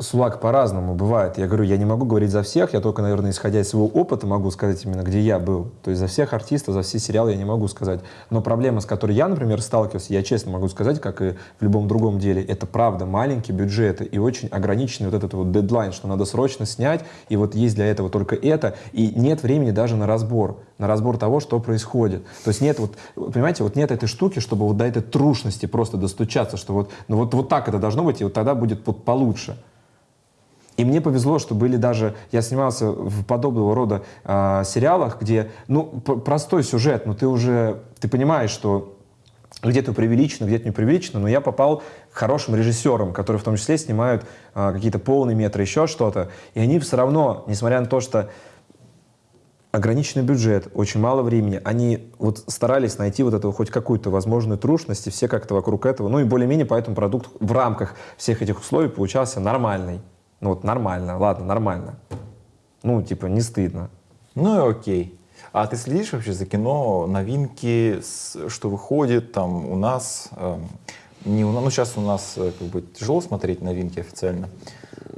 Сулак по-разному бывает. Я говорю, я не могу говорить за всех, я только, наверное, исходя из своего опыта могу сказать именно, где я был. То есть за всех артистов, за все сериалы я не могу сказать. Но проблема, с которой я, например, сталкивался, я честно могу сказать, как и в любом другом деле, это правда маленькие бюджеты и очень ограниченный вот этот вот дедлайн, что надо срочно снять, и вот есть для этого только это, и нет времени даже на разбор, на разбор того, что происходит. То есть нет вот, понимаете, вот нет этой штуки, чтобы вот до этой трушности просто достучаться, что вот, ну вот, вот так это должно быть, и вот тогда будет получше. И мне повезло, что были даже... Я снимался в подобного рода а, сериалах, где, ну, простой сюжет, но ты уже... Ты понимаешь, что где-то преувеличено, где-то не преувеличено, но я попал к хорошим режиссерам, которые в том числе снимают а, какие-то полные метры, еще что-то. И они все равно, несмотря на то, что ограниченный бюджет, очень мало времени. Они вот старались найти вот эту хоть какую-то возможную трушность, и все как-то вокруг этого. Ну и более-менее поэтому продукт в рамках всех этих условий получался нормальный. Ну вот нормально, ладно, нормально. Ну, типа, не стыдно. Ну и окей. А ты следишь вообще за кино, новинки, что выходит там у нас? эм, не у нас, ну сейчас у нас э, как бы тяжело смотреть новинки официально.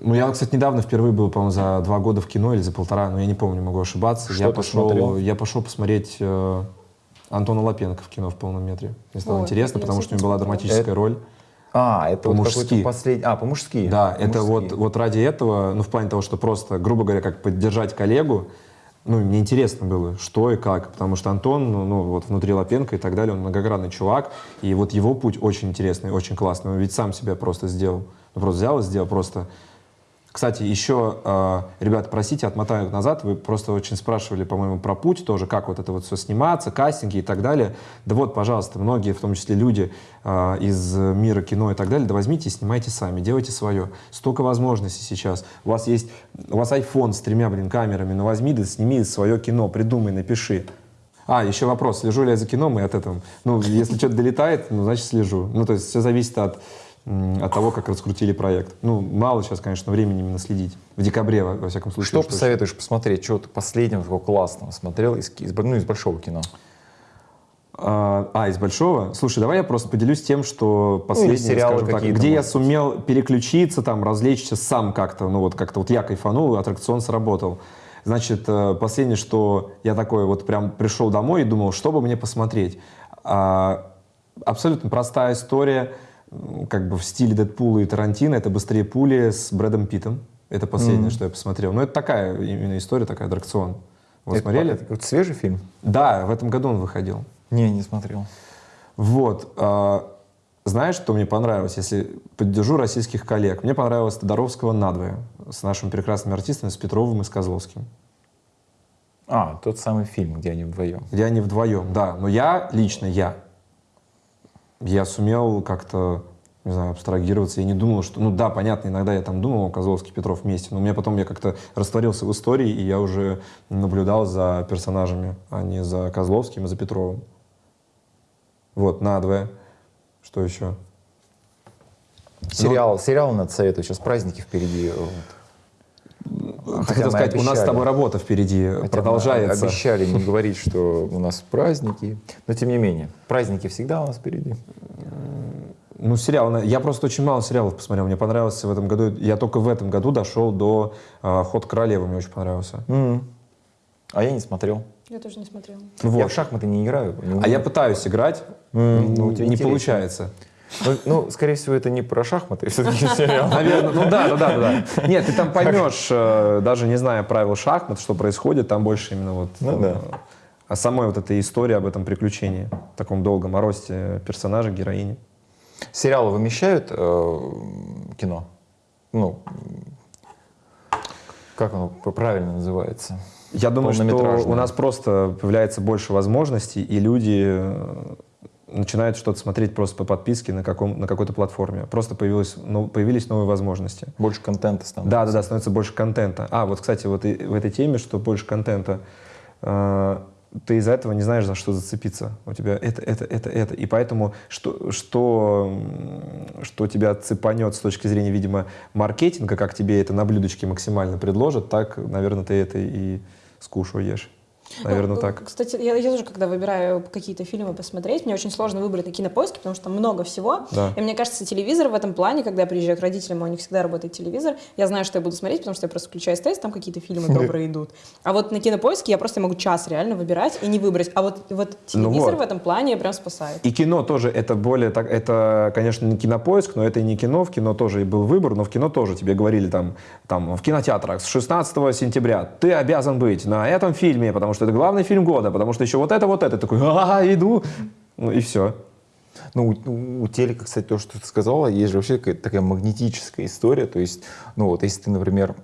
Ну, я, кстати, недавно впервые был, по-моему, за два года в кино или за полтора, но я не помню, могу ошибаться. Что я ты пошел, смотрел? я пошел посмотреть э, Антона Лапенко в кино в полном метре. Мне стало Ой, интересно, потому что у него была драматическая Это- роль. А, это вот По-мужски. какой-то последний... А, по-мужски. Да, это По-мужски. вот, вот ради этого, ну, в плане того, что просто, грубо говоря, как поддержать коллегу, ну, мне интересно было, что и как, потому что Антон, ну, ну, вот внутри Лапенко и так далее, он многогранный чувак, и вот его путь очень интересный, очень классный, он ведь сам себя просто сделал, ну, просто взял и сделал просто. Кстати, еще, э, ребята, простите, отмотаю назад, вы просто очень спрашивали, по-моему, про путь тоже, как вот это вот все сниматься, кастинги и так далее. Да вот, пожалуйста, многие, в том числе люди э, из мира кино и так далее, да возьмите и снимайте сами, делайте свое. Столько возможностей сейчас. У вас есть, у вас iPhone с тремя, блин, камерами, ну возьми да сними свое кино, придумай, напиши. А, еще вопрос, слежу ли я за кином и от этого. Ну, если что-то долетает, ну, значит, слежу. Ну, то есть все зависит от, от того, как раскрутили проект. Ну, мало сейчас, конечно, времени именно следить. В декабре, во, во всяком случае. Что посоветуешь посмотреть? Что ты последнего такого классного смотрел из, из, ну, из большого кино? А, а, из большого? Слушай, давай я просто поделюсь тем, что последнее, Ну, сериалы так, где я быть. сумел переключиться, там, развлечься сам как-то, ну вот как-то вот я кайфанул, аттракцион сработал. Значит, э, последнее, что я такой вот прям пришел домой и думал, что бы мне посмотреть. А, абсолютно простая история, как бы в стиле Дэдпула и Тарантино, это «Быстрее пули» с Брэдом Питтом. Это последнее, что я посмотрел. Но это такая именно история, такая аттракцион. Вы Это- смотрели? Это какой-то свежий фильм? Да, в этом году он выходил. Не, не смотрел. Вот. а, знаешь, что мне понравилось, если поддержу российских коллег? Мне понравилось Тодоровского надвое с нашими прекрасными артистами, с Петровым и с Козловским. А, тот самый фильм, где они вдвоем. Где они вдвоем, да. Но я, лично я, я сумел как-то, не знаю, абстрагироваться. Я не думал, что... Ну да, понятно, иногда я там думал, Козловский, Петров вместе, но у меня потом я как-то растворился в истории, и я уже наблюдал за персонажами, а не за Козловским и за Петровым. Вот, надвое. Что еще? Сериал, сериал надо советую. Сейчас праздники впереди. вот. Хотел сказать, у нас с обещали. тобой работа впереди Хотя мы продолжается. Обещали не говорить, что у нас праздники. Но тем не менее, праздники всегда у нас впереди. Ну, сериал. Я просто очень мало сериалов посмотрел. Мне понравился в этом году. Я только в этом году дошел до э, «Ход королевы». Мне очень понравился. М. А я не смотрел. Я тоже не смотрела. Ну, Я вот. в шахматы не играю. не А я пытаюсь играть. М, ну, у тебя не интересно. получается. Ну, ну, скорее всего, это не про шахматы, все-таки сериал. Наверное, ну да, да, да, да. да. Нет, ты там поймешь, э, даже не зная правил шахмат, что происходит, там больше именно вот Ну да. э, о самой вот этой истории, об этом приключении, таком долгом, о росте персонажа, героини. Сериалы вымещают э, кино? Ну, как оно правильно называется? Я думаю, что у нас просто появляется больше возможностей, и люди э, начинают что-то смотреть просто по подписке на, каком, на какой-то платформе. Просто появилось, ну, появились новые возможности. Больше контента становится. Да, да, да, становится больше контента. А, вот, кстати, вот и в этой теме, что больше контента, э, ты из-за этого не знаешь, за что зацепиться. У тебя это, это, это, это. И поэтому, что, что, что тебя цепанет с точки зрения, видимо, маркетинга, как тебе это на блюдечке максимально предложат, так, наверное, ты это и скушаешь. Наверное, Ну, так. Кстати, я, я тоже, когда выбираю какие-то фильмы посмотреть, мне очень сложно выбрать на кинопоиске, потому что там много всего. Да. И мне кажется, телевизор в этом плане, когда я приезжаю к родителям, у них всегда работает телевизор, я знаю, что я буду смотреть, потому что я просто включаю СТС, там какие-то фильмы добрые идут. А вот на кинопоиске я просто могу час реально выбирать и не выбрать. А вот, вот телевизор вот. в этом плане прям спасает. И кино тоже, это более, так, это, конечно, не кинопоиск, но это и не кино, в кино тоже и был выбор, но в кино тоже тебе говорили там, там в кинотеатрах с 16 сентября ты обязан быть на этом фильме, потому что это главный фильм года, потому что еще вот это, вот это, такой, а, иду, ну и все. Ну, у, у телека, кстати, то, что ты сказала, есть же вообще какая-то такая магнетическая история. То есть, ну вот, если ты, например,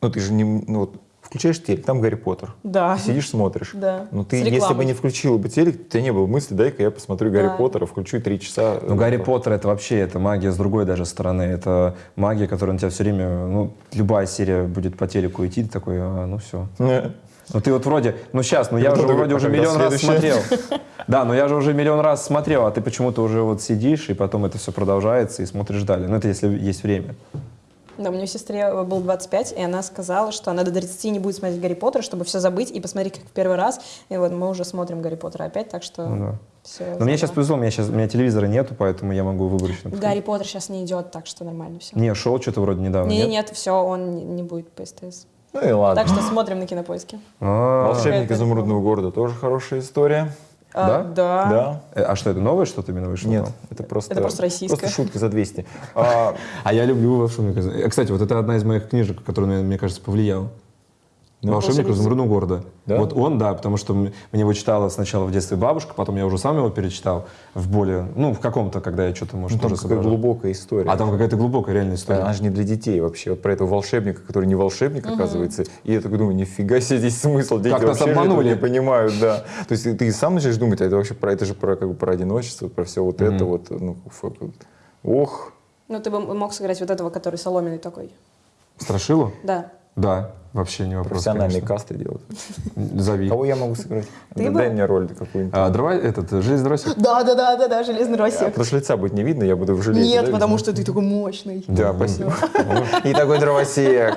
ну ты же не, ну вот, включаешь телек, там Гарри Поттер. Да. Ты сидишь, смотришь. Да. Но С ты, если бы не включила бы телек, у тебя не было мысли, дай-ка я посмотрю Гарри Да. Поттера, включу три часа. Ну, Гарри Поттер это вообще, это магия с другой даже стороны, это магия, которая на тебя все время, ну, любая серия будет по телеку идти, ты такой, а, ну все. Ну ты вот вроде, ну сейчас, ну я уже вроде уже миллион раз смотрел. Да, но я же уже миллион раз смотрел, а ты почему-то уже вот сидишь, и потом это все продолжается, и смотришь далее. Ну это если есть время. Да, у меня сестре был 25, и она сказала, что она до 30 не будет смотреть Гарри Поттера, чтобы все забыть и посмотреть как в первый раз. И вот мы уже смотрим Гарри Поттера опять, так что Ну да. все. Но мне сейчас повезло, у меня сейчас у меня телевизора нету, поэтому я могу выборочно. Гарри Поттер сейчас не идет, так что нормально все. Не, шел что-то вроде недавно, Не, нет? нет, все, он не, не будет по СТС. Ну и ладно. Так что смотрим на кинопоиске. А, Волшебник изумрудного города тоже хорошая история. А, Да? да. Да. э, а что, это новое что-то именно вышло? Нет, это просто, Это просто российское. Просто шутка за 200. А, А я люблю «Волшебника». Кстати, вот это одна из моих книжек, которая, мне кажется, повлияла. «Волшебник «Волшебник изумрудного города». Да? Вот он, да, потому что мне его читала сначала в детстве бабушка, потом я уже сам его перечитал в более, ну, в каком-то, когда я что-то, может, ну, там тоже какая соображал. глубокая история. А там какая-то глубокая реальная история. Она же не для детей вообще. Вот про этого волшебника, который не волшебник, оказывается. И я такой думаю, нифига себе здесь смысл. Дети Как нас обманули. не понимают, да. То есть ты сам начинаешь думать, а это вообще про это же про, как бы, про одиночество, про все вот это вот. Ну. Ох. Ну, ты бы мог сыграть вот этого, который соломенный такой. Страшилу? Да. Да, вообще не вопрос, Профессиональные конечно. касты делают. Зови. Кого я могу сыграть? Ты Да бы? Дай мне роль какую-нибудь. А, дрова, этот, железный дросик? Да, да, да, да, да, железный А, росик. Потому что лица будет не видно, я буду в железе. Нет, да, потому видно? что ты такой мощный. Да, спасибо. И такой дровосек.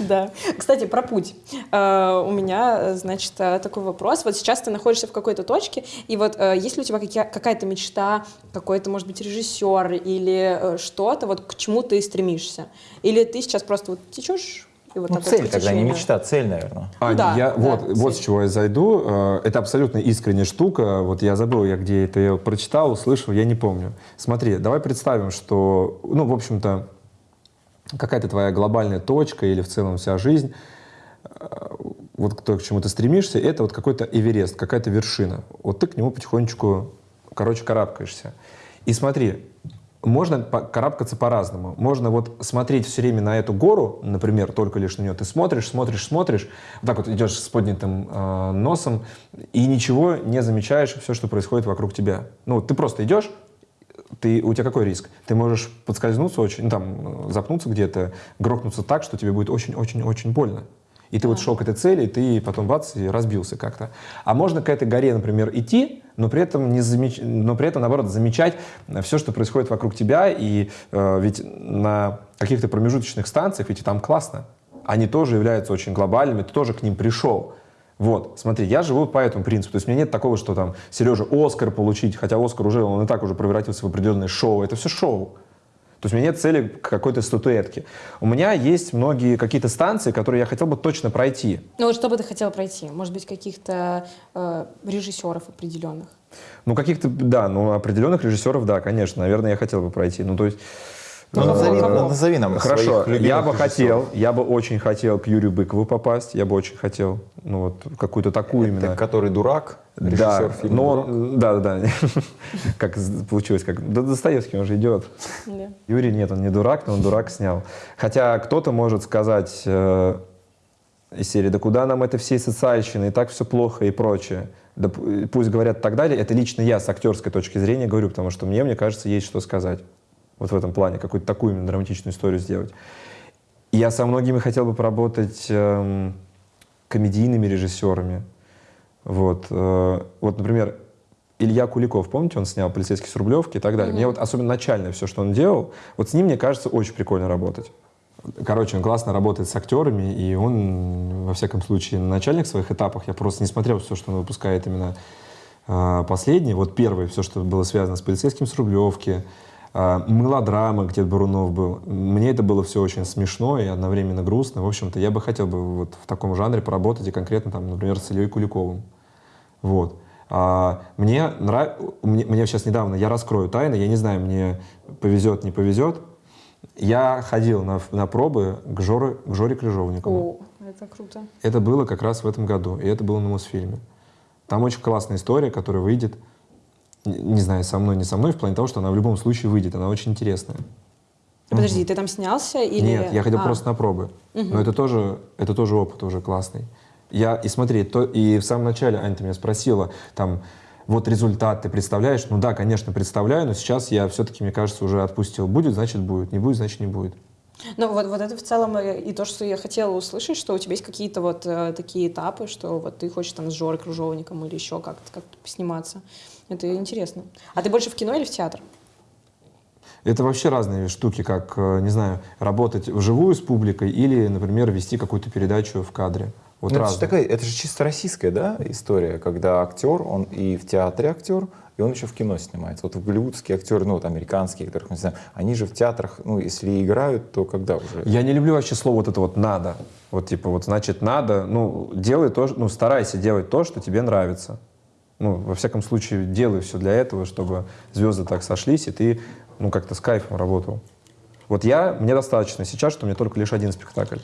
Да. Кстати, про путь. Э, У меня, э, значит, э, такой вопрос. Вот сейчас ты находишься в какой-то точке, и вот э, есть ли у тебя какая- какая-то мечта, какой-то, может быть, режиссер или э, что-то, вот к чему ты стремишься? Или ты сейчас просто вот течешь и вот Ну, цель тогда, не мечта, цель, наверное. А, Да, я, да, вот, цель. вот с чего я зайду. Э, Это абсолютно искренняя штука. Вот я забыл, я где это я прочитал, услышал, я не помню. Смотри, давай представим, что, ну, в общем-то, какая-то твоя глобальная точка или в целом вся жизнь, э, вот то, к чему ты стремишься, это вот какой-то Эверест, какая-то вершина. Вот ты к нему потихонечку, короче, карабкаешься. И смотри, можно карабкаться по-разному. Можно вот смотреть все время на эту гору, например, только лишь на нее. Ты смотришь, смотришь, смотришь, вот так вот идешь с поднятым э, носом и ничего не замечаешь все, что происходит вокруг тебя. Ну, ты просто идешь, ты, у тебя какой риск? Ты можешь подскользнуться очень, ну, там, э, запнуться где-то, грохнуться так, что тебе будет очень-очень-очень больно. И ты вот шел к этой цели, и ты потом бац, и разбился как-то. А можно к этой горе, например, идти, но при этом, не замеч... но при этом наоборот, замечать все, что происходит вокруг тебя. И э, ведь на каких-то промежуточных станциях, ведь там классно. они тоже являются очень глобальными, ты тоже к ним пришел. Вот, смотри, я живу по этому принципу. То есть у меня нет такого, что там Сережа Оскар получить, хотя Оскар уже, он и так уже превратился в определенное шоу. Это все шоу. То есть у меня нет цели какой-то статуэтке. У меня есть многие какие-то станции, которые я хотел бы точно пройти. Ну вот что бы ты хотел пройти? Может быть, каких-то э, режиссеров определенных? Ну, каких-то, да, ну, определенных режиссеров, да, конечно, наверное, я хотел бы пройти. Ну, то есть... Ну, э, назови, кого? назови нам Хорошо, своих любимых я бы режиссеров. хотел, я бы очень хотел к Юрию Быкову попасть, я бы очень хотел, ну, вот, какую-то такую Это именно... который дурак, Да, фильма но, «Дурак». да, да, да, как получилось, как, да, Достоевский, он же идет. Да. Юрий нет, он не дурак, но он дурак снял. Хотя кто-то может сказать э, из серии, да куда нам это всей социальщины, и так все плохо и прочее. Да пусть говорят так далее. Это лично я с актерской точки зрения говорю, потому что мне, мне кажется, есть что сказать. Вот в этом плане, какую-то такую именно драматичную историю сделать. Я со многими хотел бы поработать эм, комедийными режиссерами. Вот, э, вот, например, Илья Куликов, помните, он снял «Полицейский с Рублевки» и так далее. Мне вот особенно начальное все, что он делал, вот с ним, мне кажется, очень прикольно работать. Короче, он классно работает с актерами, и он, во всяком случае, на начальных своих этапах, я просто не смотрел все, что он выпускает именно э, последний. Вот первый, все, что было связано с «Полицейским с Рублевки», э, мелодрама, где Барунов был. Мне это было все очень смешно и одновременно грустно. В общем-то, я бы хотел бы вот в таком жанре поработать и конкретно, там, например, с Ильей Куликовым. Вот. А, мне, нрав... мне, мне сейчас недавно, я раскрою тайны, я не знаю, мне повезет, не повезет. Я ходил на, на пробы к Жоре, к Жоре Крыжовникову. О, это круто. Это было как раз в этом году, и это было на Мосфильме. Там очень классная история, которая выйдет, не, знаю, со мной, не со мной, в плане того, что она в любом случае выйдет, она очень интересная. Подожди, ты там снялся или... Нет, я ходил А, просто на пробы. Но это тоже, это тоже опыт уже классный. Я, и смотри, то, и в самом начале Аня, ты меня спросила, там, вот результат ты представляешь? Ну да, конечно, представляю, но сейчас я все-таки, мне кажется, уже отпустил. Будет, значит, будет. Не будет, значит, не будет. Ну вот, вот это в целом э, и то, что я хотела услышать, что у тебя есть какие-то вот э, такие этапы, что вот ты хочешь там с Жорой Кружовником или еще как-то как сниматься. Это интересно. А ты больше в кино или в театр? Это вообще разные штуки, как, э, не знаю, работать вживую с публикой или, например, вести какую-то передачу в кадре. Вот Ну, это, же такая, это же чисто российская да, история, когда актер, он и в театре актер, и он еще в кино снимается. Вот в голливудские актеры, ну вот американские, которых мы знаем, они же в театрах, ну если играют, то когда уже? Я не люблю вообще слово вот это вот «надо». Вот типа вот значит «надо», ну, делай то, ну, старайся делать то, что тебе нравится. Ну, во всяком случае, делай все для этого, чтобы звезды так сошлись, и ты, ну, как-то с кайфом работал. Вот я, мне достаточно сейчас, что у меня только лишь один спектакль.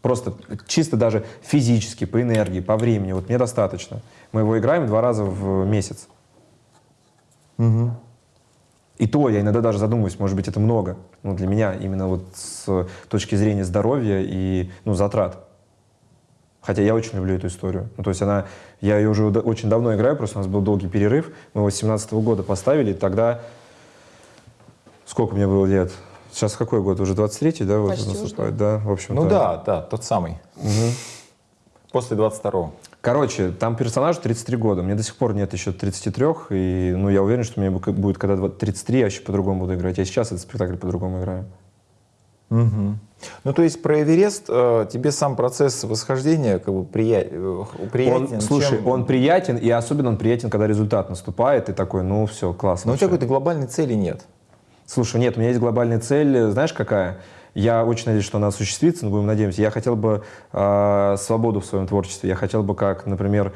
Просто чисто даже физически, по энергии, по времени, вот мне достаточно. Мы его играем два раза в месяц. И то я иногда даже задумываюсь, может быть, это много. Ну, для меня именно вот с точки зрения здоровья и ну, затрат. Хотя я очень люблю эту историю. Ну, то есть она, я ее уже очень давно играю, просто у нас был долгий перерыв. Мы его с 17 года поставили, тогда... Сколько мне было лет? Сейчас какой год? Уже 23-й, да? Вот Почти уже, да? В общем Ну да, да, тот самый. После 22-го. Короче, там персонажу 33 года. Мне до сих пор нет еще 33, и ну, я уверен, что мне бу- будет когда два- 33, я вообще по-другому буду играть. Я сейчас этот спектакль по-другому играю. Мгм. Ну, то есть про Эверест э, тебе сам процесс восхождения как бы прия... э, приятен? Он, слушай, чем- он приятен, и особенно он приятен, когда результат наступает, и такой, ну все, классно. Но у тебя какой-то глобальной цели нет. Слушай, нет, у меня есть глобальная цель, знаешь, какая? Я очень надеюсь, что она осуществится, но будем надеемся. Я хотел бы э, свободу в своем творчестве. Я хотел бы, как, например,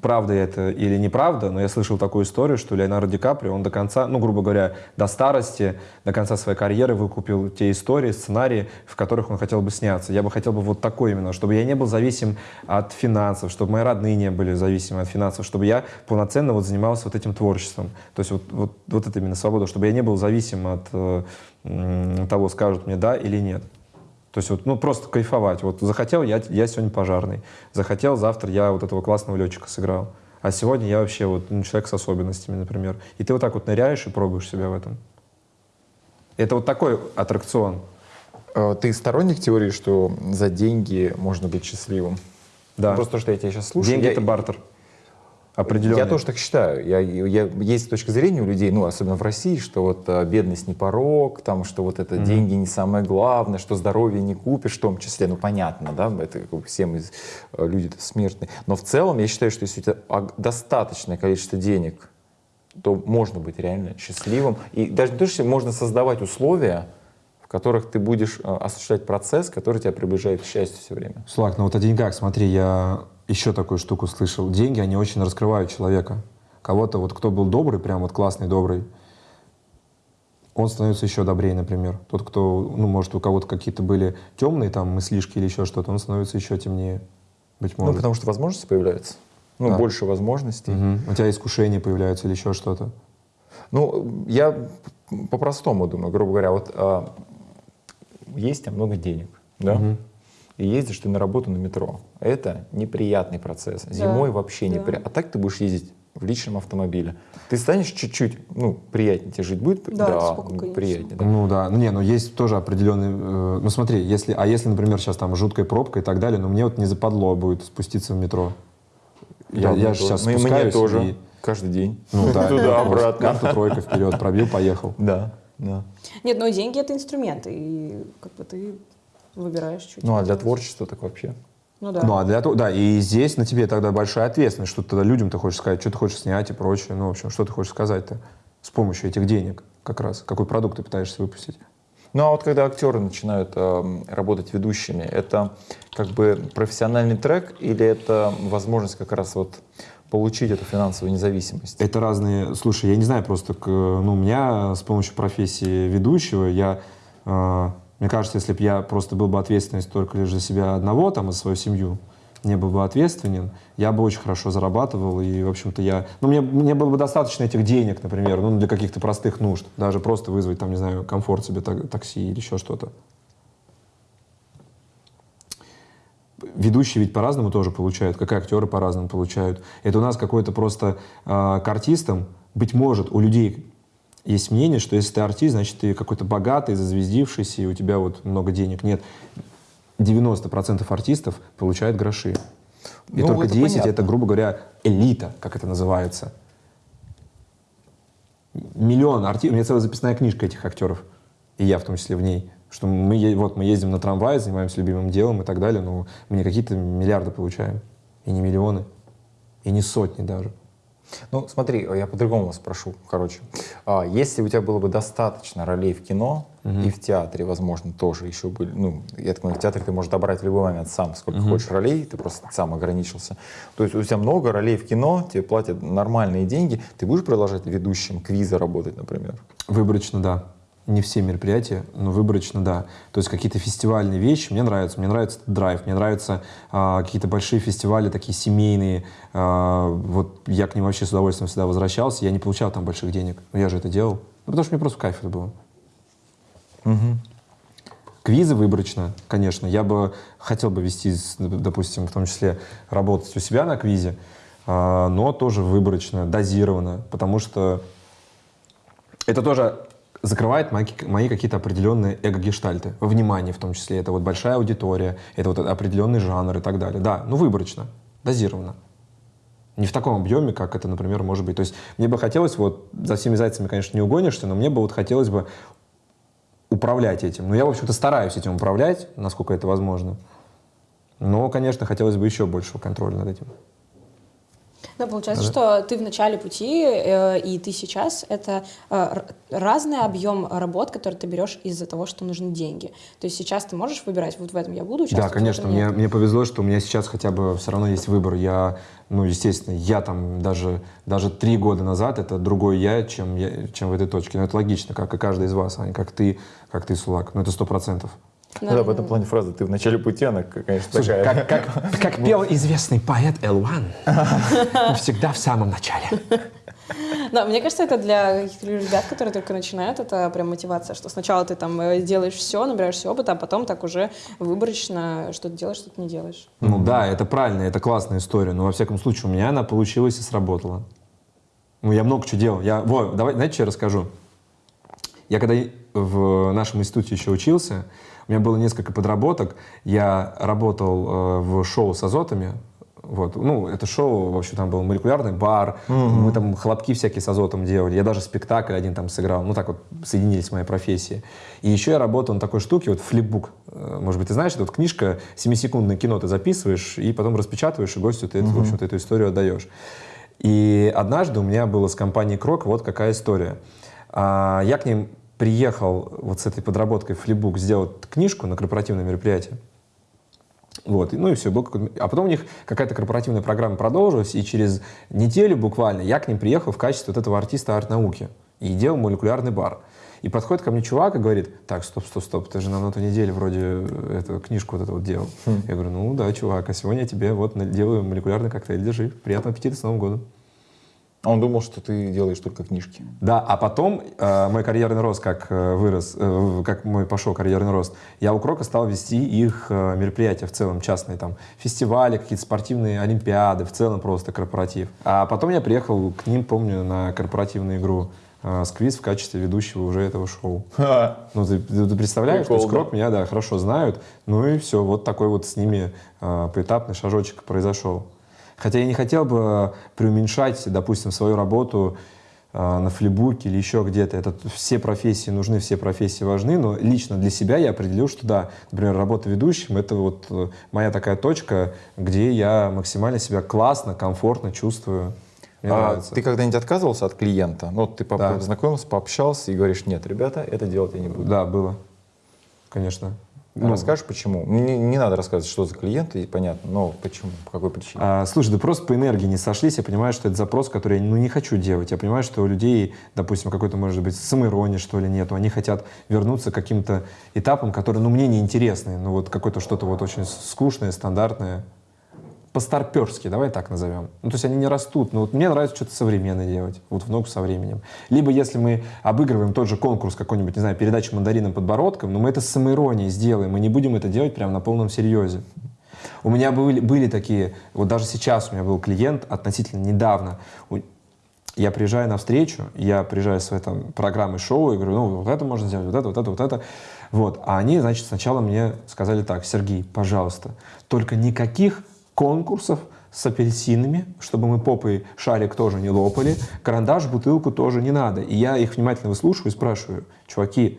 правда это или неправда, но я слышал такую историю, что Леонардо Ди Каприо, он до конца, ну, грубо говоря, до старости, до конца своей карьеры выкупил те истории, сценарии, в которых он хотел бы сняться. Я бы хотел бы вот такой именно, чтобы я не был зависим от финансов, чтобы мои родные не были зависимы от финансов, чтобы я полноценно вот занимался вот этим творчеством. То есть вот, вот, вот это именно свобода, чтобы я не был зависим от э, того, скажут мне да или нет. То есть вот, ну, просто кайфовать. Вот захотел, я, я сегодня пожарный. Захотел, завтра я вот этого классного летчика сыграл. А сегодня я вообще вот ну, человек с особенностями, например. И ты вот так вот ныряешь и пробуешь себя в этом. Это вот такой аттракцион. Э, Ты сторонник теории, что за деньги можно быть счастливым? Да. Просто то, что я тебя сейчас слушаю. Деньги это бартер. Определенные. Я тоже так считаю. Я, я, есть точка зрения у людей, ну, особенно в России, что вот а, бедность не порог, там, что вот это деньги не самое главное, что здоровье не купишь, в том числе, ну, понятно, да, это как бы все мы э, люди смертные. Но в целом я считаю, что если у тебя достаточное количество денег, то можно быть реально счастливым. И даже не то, что можно создавать условия, в которых ты будешь э, осуществлять процесс, который тебя приближает к счастью все время. Слак, ну вот о деньгах, смотри, я еще такую штуку слышал. Деньги, они очень раскрывают человека. Кого-то, вот кто был добрый, прям вот классный, добрый, он становится еще добрее, например. Тот, кто, ну, может, у кого-то какие-то были темные там мыслишки или еще что-то, он становится еще темнее, быть Ну, может. потому что возможности появляются. Ну, Да. больше возможностей. Мгм. У тебя искушения появляются или еще что-то. Ну, я по-простому думаю, грубо говоря, вот а, есть тебя много денег, да? И ездишь ты на работу на метро. Это неприятный процесс. Зимой вообще да. неприятно. А так ты будешь ездить в личном автомобиле. Ты станешь чуть-чуть, ну, приятнее тебе жить будет? Да, сколько, конечно. приятнее, да. Ну да, ну не, ну есть тоже определенный, э, ну смотри, если, а если, например, сейчас там жуткая пробка и так далее, ну мне вот не западло будет спуститься в метро. Я, Да, я мне же сейчас Ну, и мне спускаюсь тоже. и- Каждый день. ну да, Туда, обратно. Карту тройка вперед, пробил, поехал. Да, да. Нет, но деньги это инструменты, и как бы ты выбираешь чуть. Ну, а для творчества так вообще. Ну да. Ну а для того, да, и здесь на тебе тогда большая ответственность, что ты тогда людям ты хочешь сказать, что ты хочешь снять и прочее. Ну, в общем, что ты хочешь сказать-то с помощью этих денег как раз? Какой продукт ты пытаешься выпустить? Ну а вот когда актеры начинают эм, работать ведущими, это как бы профессиональный трек или это возможность как раз вот получить эту финансовую независимость? Это разные... Слушай, я не знаю просто, к- ну, у меня с помощью профессии ведущего, я... э, мне кажется, если бы я просто был бы ответственность только лишь за себя одного, там, и свою семью, не был бы ответственен, я бы очень хорошо зарабатывал, и, в общем-то, я... Ну, мне, мне было бы достаточно этих денег, например, ну, для каких-то простых нужд, даже просто вызвать, там, не знаю, комфорт себе так- такси или еще что-то. Ведущие ведь по-разному тоже получают, как и актеры по-разному получают. Это у нас какой-то просто э, к артистам, быть может, у людей есть мнение, что если ты артист, значит, ты какой-то богатый, зазвездившийся, и у тебя вот много денег. Нет, 90% артистов получают гроши. И Ну, только это 10 понятно. это, грубо говоря, элита, как это называется. Миллион артистов. У меня целая записная книжка этих актеров. И я в том числе в ней. Что мы, вот, мы ездим на трамвае, занимаемся любимым делом и так далее, но мы не какие-то миллиарды получаем. И не миллионы. И не сотни даже. Ну, смотри, я по-другому вас спрошу, короче. А, если у тебя было бы достаточно ролей в кино и в театре, возможно, тоже еще были, ну, я так понимаю, в театре ты можешь добрать в любой момент сам, сколько хочешь ролей, ты просто сам ограничился. То есть у тебя много ролей в кино, тебе платят нормальные деньги, ты будешь продолжать ведущим квиза работать, например? Выборочно, да. Не все мероприятия, но выборочно, да. То есть какие-то фестивальные вещи мне нравятся. Мне нравится драйв, мне нравятся а, какие-то большие фестивали, такие семейные. А, вот я к ним вообще с удовольствием всегда возвращался. Я не получал там больших денег, но я же это делал. Ну, потому что мне просто кайф это было. Квизы выборочно, конечно. Я бы хотел бы вести, допустим, в том числе работать у себя на квизе, а, но тоже выборочно, дозированно, потому что это тоже закрывает мои, мои какие-то определенные эго-гештальты, во внимании в том числе. Это вот большая аудитория, это вот определенный жанр и так далее. Да, ну выборочно, дозированно. Не в таком объеме, как это, например, может быть. То есть мне бы хотелось, вот за всеми зайцами, конечно, не угонишься, но мне бы вот хотелось бы управлять этим. Ну, я, в общем-то, стараюсь этим управлять, насколько это возможно. Но, конечно, хотелось бы еще большего контроля над этим. Ну, получается, что ты в начале пути, э, и ты сейчас, это э, разный объем работ, который ты берешь из-за того, что нужны деньги. То есть сейчас ты можешь выбирать, вот в этом я буду участвовать, Да, конечно, мне, мне повезло, что у меня сейчас хотя бы все равно есть выбор. Я, ну, естественно, я там даже, даже три года назад это другой я, чем, я, чем в этой точке. Но это логично, как и каждый из вас, Аня, как ты, как ты, Сулак. Ну, это сто процентов. Ну да, в этом плане фраза «ты в начале пути», она, конечно, Слушай, такая. как, как, как пел известный поэт Элван, всегда в самом начале. Да, мне кажется, это для каких-то ребят, которые только начинают, это прям мотивация, что сначала ты там э, делаешь все, набираешься опыта, а потом так уже выборочно что-то делаешь, что-то не делаешь. Ну да, это правильно, это классная история, но во всяком случае у меня она получилась и сработала. Ну, я много чего делал. Я, вот, давай, знаете, что я расскажу? Я когда в нашем институте еще учился, у меня было несколько подработок. Я работал э, в шоу с азотами, Вот, ну, это шоу, в общем, там был молекулярный бар, мы там хлопки всякие с азотом делали, я даже спектакль один там сыграл, ну, так вот соединились мои профессии. И еще я работал на такой штуке, вот флипбук, Э, может быть, ты знаешь, это вот книжка, 7-секундное кино ты записываешь, и потом распечатываешь, и гостю ты, это, в общем-то, эту историю отдаешь. И однажды у меня было с компанией Крок вот какая история. А, Я к ним приехал вот с этой подработкой в флипбук сделать книжку на корпоративное мероприятие. Вот, ну и все, был а потом у них какая-то корпоративная программа продолжилась, и через неделю буквально я к ним приехал в качестве вот этого артиста арт-науки и делал молекулярный бар. И подходит ко мне чувак и говорит, так, стоп, стоп, стоп, ты же нам на той неделе вроде э, эту книжку вот эту вот делал. Я говорю, ну да, чувак, а сегодня я тебе вот делаю молекулярный коктейль, держи, приятного аппетита, с Новым годом. А Он думал, что ты делаешь только книжки. Да, а потом э, мой карьерный рост как э, вырос, э, как мой пошел карьерный рост, я у Крока стал вести их э, мероприятия в целом, частные там фестивали, какие-то спортивные олимпиады, в целом просто корпоратив. А потом я приехал к ним, помню, на корпоративную игру э, «Сквиз» в качестве ведущего уже этого шоу. Ну, ты, представляешь, Прикол, то есть да. Крок меня, да, хорошо знают, ну и все, вот такой вот с ними э, поэтапный шажочек произошел. Хотя я не хотел бы преуменьшать, допустим, свою работу э, на флибуке или еще где-то. Это все профессии нужны, все профессии важны, но лично для себя я определил, что да, например, работа ведущим — это вот э, моя такая точка, где я максимально себя классно, комфортно чувствую. Мне А нравится. ты когда-нибудь отказывался от клиента? Ну, вот ты Да. познакомился, пообщался и говоришь, нет, ребята, это делать я не буду. Да, было, конечно. А Расскажешь, почему? Не, не надо рассказывать, что за клиент, и понятно, но почему, по какой причине? А, слушай, да просто по энергии не сошлись. Я понимаю, что это запрос, который я ну, не хочу делать. Я понимаю, что у людей, допустим, какой-то, может быть, самоиронии, что ли, нету. Они хотят вернуться к каким-то этапам, которые, ну, мне не интересны. Ну, вот какое-то что-то вот очень скучное, стандартное. По-старперски, давай так назовем. Ну, то есть они не растут. Но вот мне нравится что-то современное делать, вот в ногу со временем. Либо если мы обыгрываем тот же конкурс какой-нибудь, не знаю, передачи «Мандарином подбородком», но мы это с самоиронией сделаем, мы не будем это делать прямо на полном серьезе. У меня были, были такие, вот даже сейчас у меня был клиент относительно недавно. Я приезжаю на встречу, я приезжаю с там программой шоу и говорю, ну вот это можно сделать, вот это, вот это, вот это. Вот. А они, значит, сначала мне сказали так, Сергей, пожалуйста, только никаких конкурсов с апельсинами, чтобы мы попой шарик тоже не лопали, карандаш, бутылку тоже не надо. И я их внимательно выслушиваю и спрашиваю, чуваки,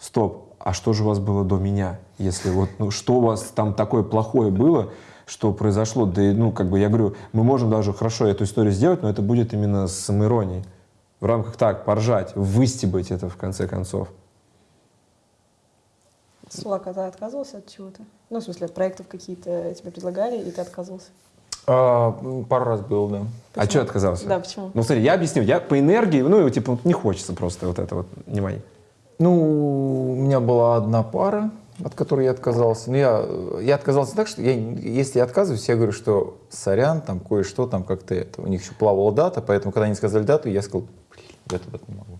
стоп, а что же у вас было до меня? Если вот, ну, что у вас там такое плохое было, что произошло? Да, ну, как бы я говорю, мы можем даже хорошо эту историю сделать, но это будет именно с самоиронией. В рамках так, поржать, выстебать это в конце концов. Сулака, ты отказывался от чего-то? Ну, в смысле, от проектов какие-то тебе предлагали, и ты отказывался? А, м, пару раз был, да. А что отказался? Да, почему? Ну, смотри, я объясню. Я по энергии, ну, типа, вот не хочется просто вот это вот, внимание. Ну, у меня была одна пара, от которой я отказался. Но я, я отказался так, что я, если я отказываюсь, я говорю, что сорян, там кое-что там как-то это. У них еще плавала дата, поэтому когда они сказали дату, я сказал, блин, я туда не могу.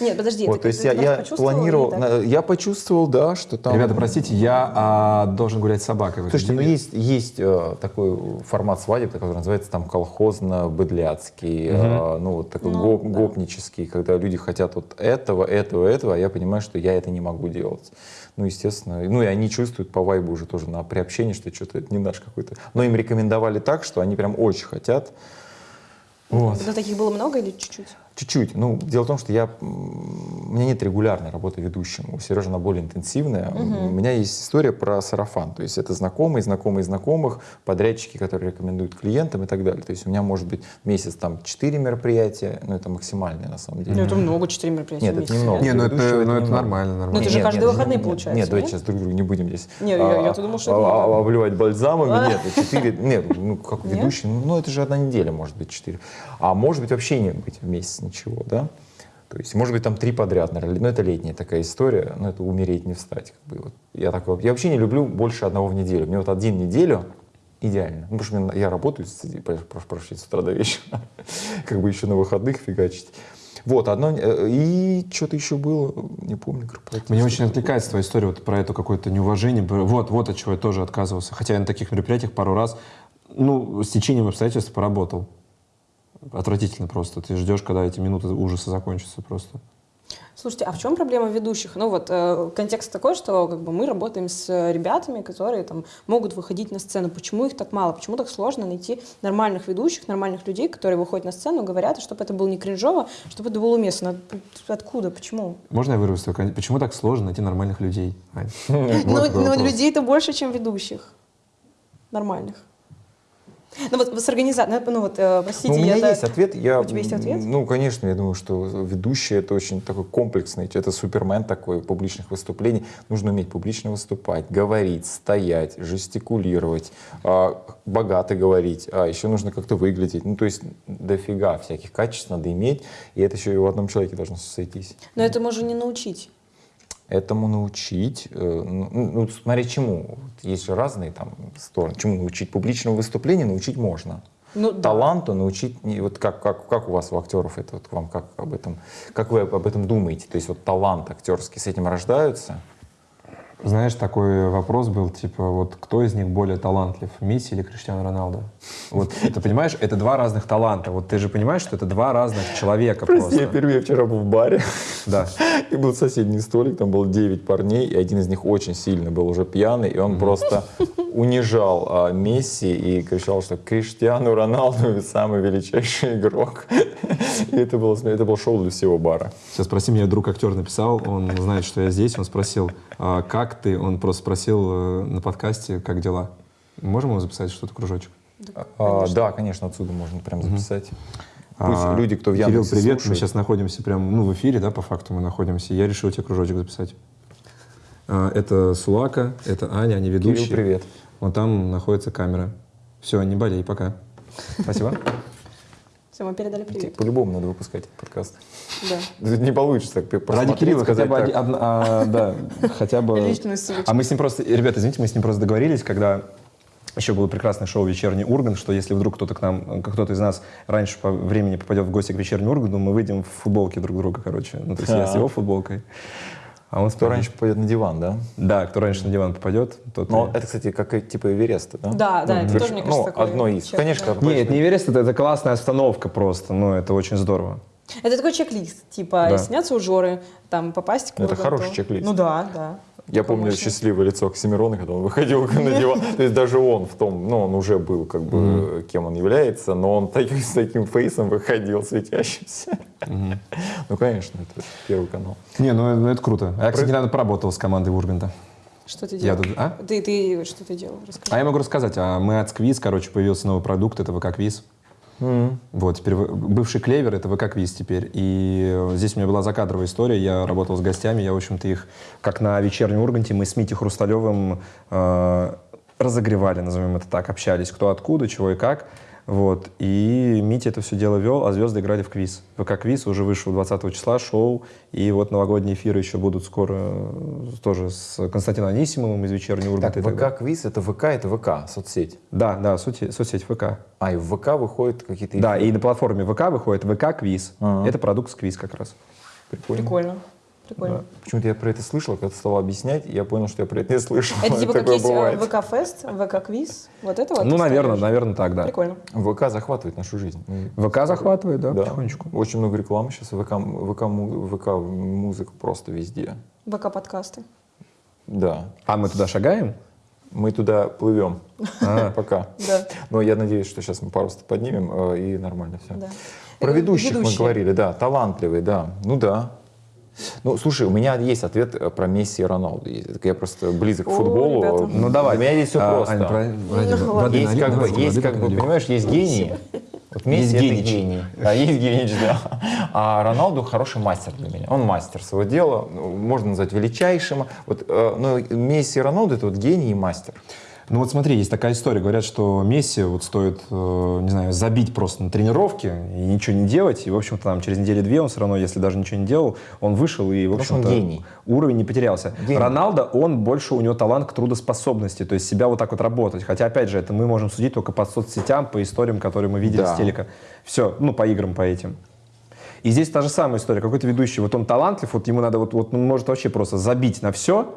Нет, подожди, вот, ты то есть ты я, я планировал, или я почувствовал, да, что там... Ребята, простите, я а, должен гулять с собакой. Слушайте, ну есть, есть э, такой формат свадеб, который называется там колхозно-быдляцкий, э, ну вот такой Ну, гоп- да. гопнический, когда люди хотят вот этого, этого, этого, а я понимаю, что я это не могу делать. Ну, естественно, ну и они чувствуют по вайбу уже тоже на приобщении, что что-то это не наш какой-то. Но им рекомендовали так, что они прям очень хотят. Вот. Это таких было много или чуть-чуть? Чуть-чуть. Ну, дело в том, что я, у меня нет регулярной работы ведущим. У Сережи она более интенсивная. У меня есть история про сарафан. То есть это знакомые, знакомые знакомых, подрядчики, которые рекомендуют клиентам и так далее. То есть у меня может быть месяц там 4 мероприятия, но это максимальное на самом деле. Ну, это много, 4 мероприятия Нет, в это месяц. немного. Не, ну это, Ведущего ну, это это нормально, нормально. Ну, это же Нет, каждые нет, выходные нет, получается, Нет, давайте нет? сейчас друг друга не будем здесь Не, я- я-то думал, что это а, а, обливать бальзамами. А. Нет, четыре, нет, ну как Нет? ведущий, ну это же одна неделя может быть четыре. А может быть вообще не быть в месяц ничего, да? То есть, может быть, там три подряд, наверное. Ну, это летняя такая история, но это умереть не встать. Как бы, вот. я, так, я вообще не люблю больше одного в неделю. Мне вот один неделю идеально. Ну, потому что я работаю прошу прощения, с утра до вечера. как бы еще на выходных фигачить. Вот, одно, э, и что-то еще было, не помню, корпоратив. Мне очень откликается твоя история вот про это какое-то неуважение. Вот, вот от чего я тоже отказывался. Хотя я на таких мероприятиях пару раз, ну, с течением обстоятельств поработал. Отвратительно просто. Ты ждешь, когда эти минуты ужаса закончатся просто. Слушайте, а в чем проблема ведущих? Ну вот э, контекст такой, что как бы мы работаем с э, ребятами, которые там могут выходить на сцену. Почему их так мало? Почему так сложно найти нормальных ведущих, нормальных людей, которые выходят на сцену, говорят, чтобы это было не кринжово, чтобы это было уместно? От- Откуда? Почему? Можно я вырвусь? Почему так сложно найти нормальных людей? Ань? Ну, ну, людей-то больше, чем ведущих. Нормальных. Ну вот с организацией, ну вот, э, простите, Ну, у меня я- есть ответ. Я, У тебя есть ответ? Ну, конечно, я думаю, что ведущий это очень такой комплексный, это супермен такой публичных выступлений. Нужно уметь публично выступать, говорить, стоять, жестикулировать, а, богато говорить, а еще нужно как-то выглядеть. Ну, то есть дофига всяких качеств надо иметь, и это еще и в одном человеке должно сойтись. Но это можно не научить. Этому научить, э, ну, ну, смотря чему. Вот Есть же разные там стороны. Чему научить? Публичному выступлению научить можно. Ну, да. таланту научить, не- вот как, как, как у вас у актеров это, вот вам как об этом, как вы об этом думаете? То есть вот талант актерский с этим рождаются? Знаешь, такой вопрос был, типа, вот кто из них более талантлив, Месси или Криштиану Роналдо? Вот, ты понимаешь, это два разных таланта. Вот ты же понимаешь, что это два разных человека Я просто. впервые вчера был в баре, Да. и был соседний столик, там было 9 парней, и один из них очень сильно был уже пьяный, и он просто унижал а, Месси и кричал, что Криштиану Роналду самый величайший игрок. И это было, это был шоу для всего бара. Сейчас спроси меня, друг актер написал, он знает, что я здесь, он спросил, «А как ты, он просто спросил э, на подкасте, как дела. Можем его записать что-то, кружочек? А, да, конечно, отсюда можно прям записать. Пусть А, люди, кто в Кирилл, Яндексе привет, мы слушает, сейчас находимся прям, ну, в эфире, да, по факту мы находимся. Я решил тебе кружочек записать. А, Это Сулака, это Аня, они ведущие. Кирилл, привет. Вон там находится камера. Все, не болей, пока. Спасибо. Все, мы передали привет. По-любому надо выпускать этот подкаст. Да. Не получится так Ради Кирилла хотя сказать бы, а, да, хотя бы... Личную. А мы с ним просто, ребята, извините, мы с ним просто договорились, когда еще было прекрасное шоу «Вечерний Ургант», что если вдруг кто-то к нам, кто-то из нас раньше по времени попадет в гости к «Вечернему Урганту», мы выйдем в футболке друг друга, короче. Ну, то есть я с его футболкой, а он Кто раньше попадет на диван, да? Да, кто раньше на диван попадет, тот... Но и- это, кстати, как и типа Эвереста, да? Да, да, это верш- тоже, мне кажется, Ну, такой одно из. чек, Конечно, да. когда Не, Эверест, это, это классная остановка просто, ну, это очень здорово. Это такой чек-лист, типа, Да. сняться у Жоры, там, попасть к Это хороший чек-лист. Ну да, да. Я помню мощный. счастливое лицо Оксимирона, когда он выходил на диван. То есть даже он в том, ну, он уже был, как бы, кем он является, но он так- с таким фейсом выходил, светящимся. Ну, конечно, это первый канал. Не, ну, ну, это круто. А я, кстати, Про- недавно поработал с командой Урганта. Что ты Я делал? тут- а? Ты, ты что ты делал? Расскажи. А я могу рассказать. А мы от Сквиз, короче, появился новый продукт, это ВК-квиз. Вот, теперь вы- бывший клевер, это ВК-квиз теперь. И э, здесь у меня была закадровая история, я работал с гостями, я, в общем-то, их, как на вечернем Урганте, мы с Митей Хрусталевым э, разогревали, назовем это так, общались, кто откуда, чего и как. Вот. И Митя это все дело вел, а звезды играли в квиз. ВК-квиз уже вышел 20 числа, шоу. И вот новогодние эфиры еще будут скоро э, тоже с Константином Анисимовым из вечернего Урганта. так. ВК-квиз, это ВК, это ВК, соцсеть. Да, да, соцсеть, соцсеть ВК. А, и в ВК выходят какие-то... Да, и на платформе ВК выходит ВК-квиз. Ага. Это продукт с квиз как раз. Прикольно. Прикольно. Прикольно. Почему-то я про это слышал, когда ты стал объяснять, и я понял, что я про это не слышал. Это типа как есть. ВК-фест, ВК-квиз, вот это вот? ну, наверное, ставишь? наверное, так, да. Прикольно. ВК захватывает нашу жизнь. Мы- ВК захватывает, да, Да. потихонечку. Очень много рекламы сейчас, ВК, ВК, ВК музыка просто везде. ВК-подкасты. Да. А мы туда шагаем? Мы туда плывем. А. Пока. Да. Но я надеюсь, что сейчас мы просто поднимем, э, и нормально все. Да. Про ведущих мы говорили, да, талантливый, да. Ну да. Ну, слушай, у меня есть ответ э, про Месси и Роналду. Я просто близок к О, футболу. ребята. Ну, давай. Для меня здесь все А, просто. Аня, про- ради Ну, ладно. есть как бы, есть как бы, понимаешь, есть гении. Вот Месси Есть это генич. гений. Да, есть генич, да. А Роналду хороший мастер для меня. Он мастер своего дела, ну, можно назвать величайшим. Вот, э, но Месси и Роналду это вот гений и мастер. Ну вот смотри, есть такая история. Говорят, что Месси вот стоит, э, не знаю, забить просто на тренировке и ничего не делать. И, в общем-то, там через недели-две он все равно, если даже ничего не делал, он вышел и, в общем-то, уровень не потерялся. Гений. Роналдо, он больше, у него талант к трудоспособности, то есть себя вот так вот работать. Хотя, опять же, это мы можем судить только по соцсетям, по историям, которые мы видели Да. с телека. Все, ну, по играм, по этим. И здесь та же самая история. Какой-то ведущий, вот он талантлив, вот ему надо, вот, вот он может вообще просто забить на все,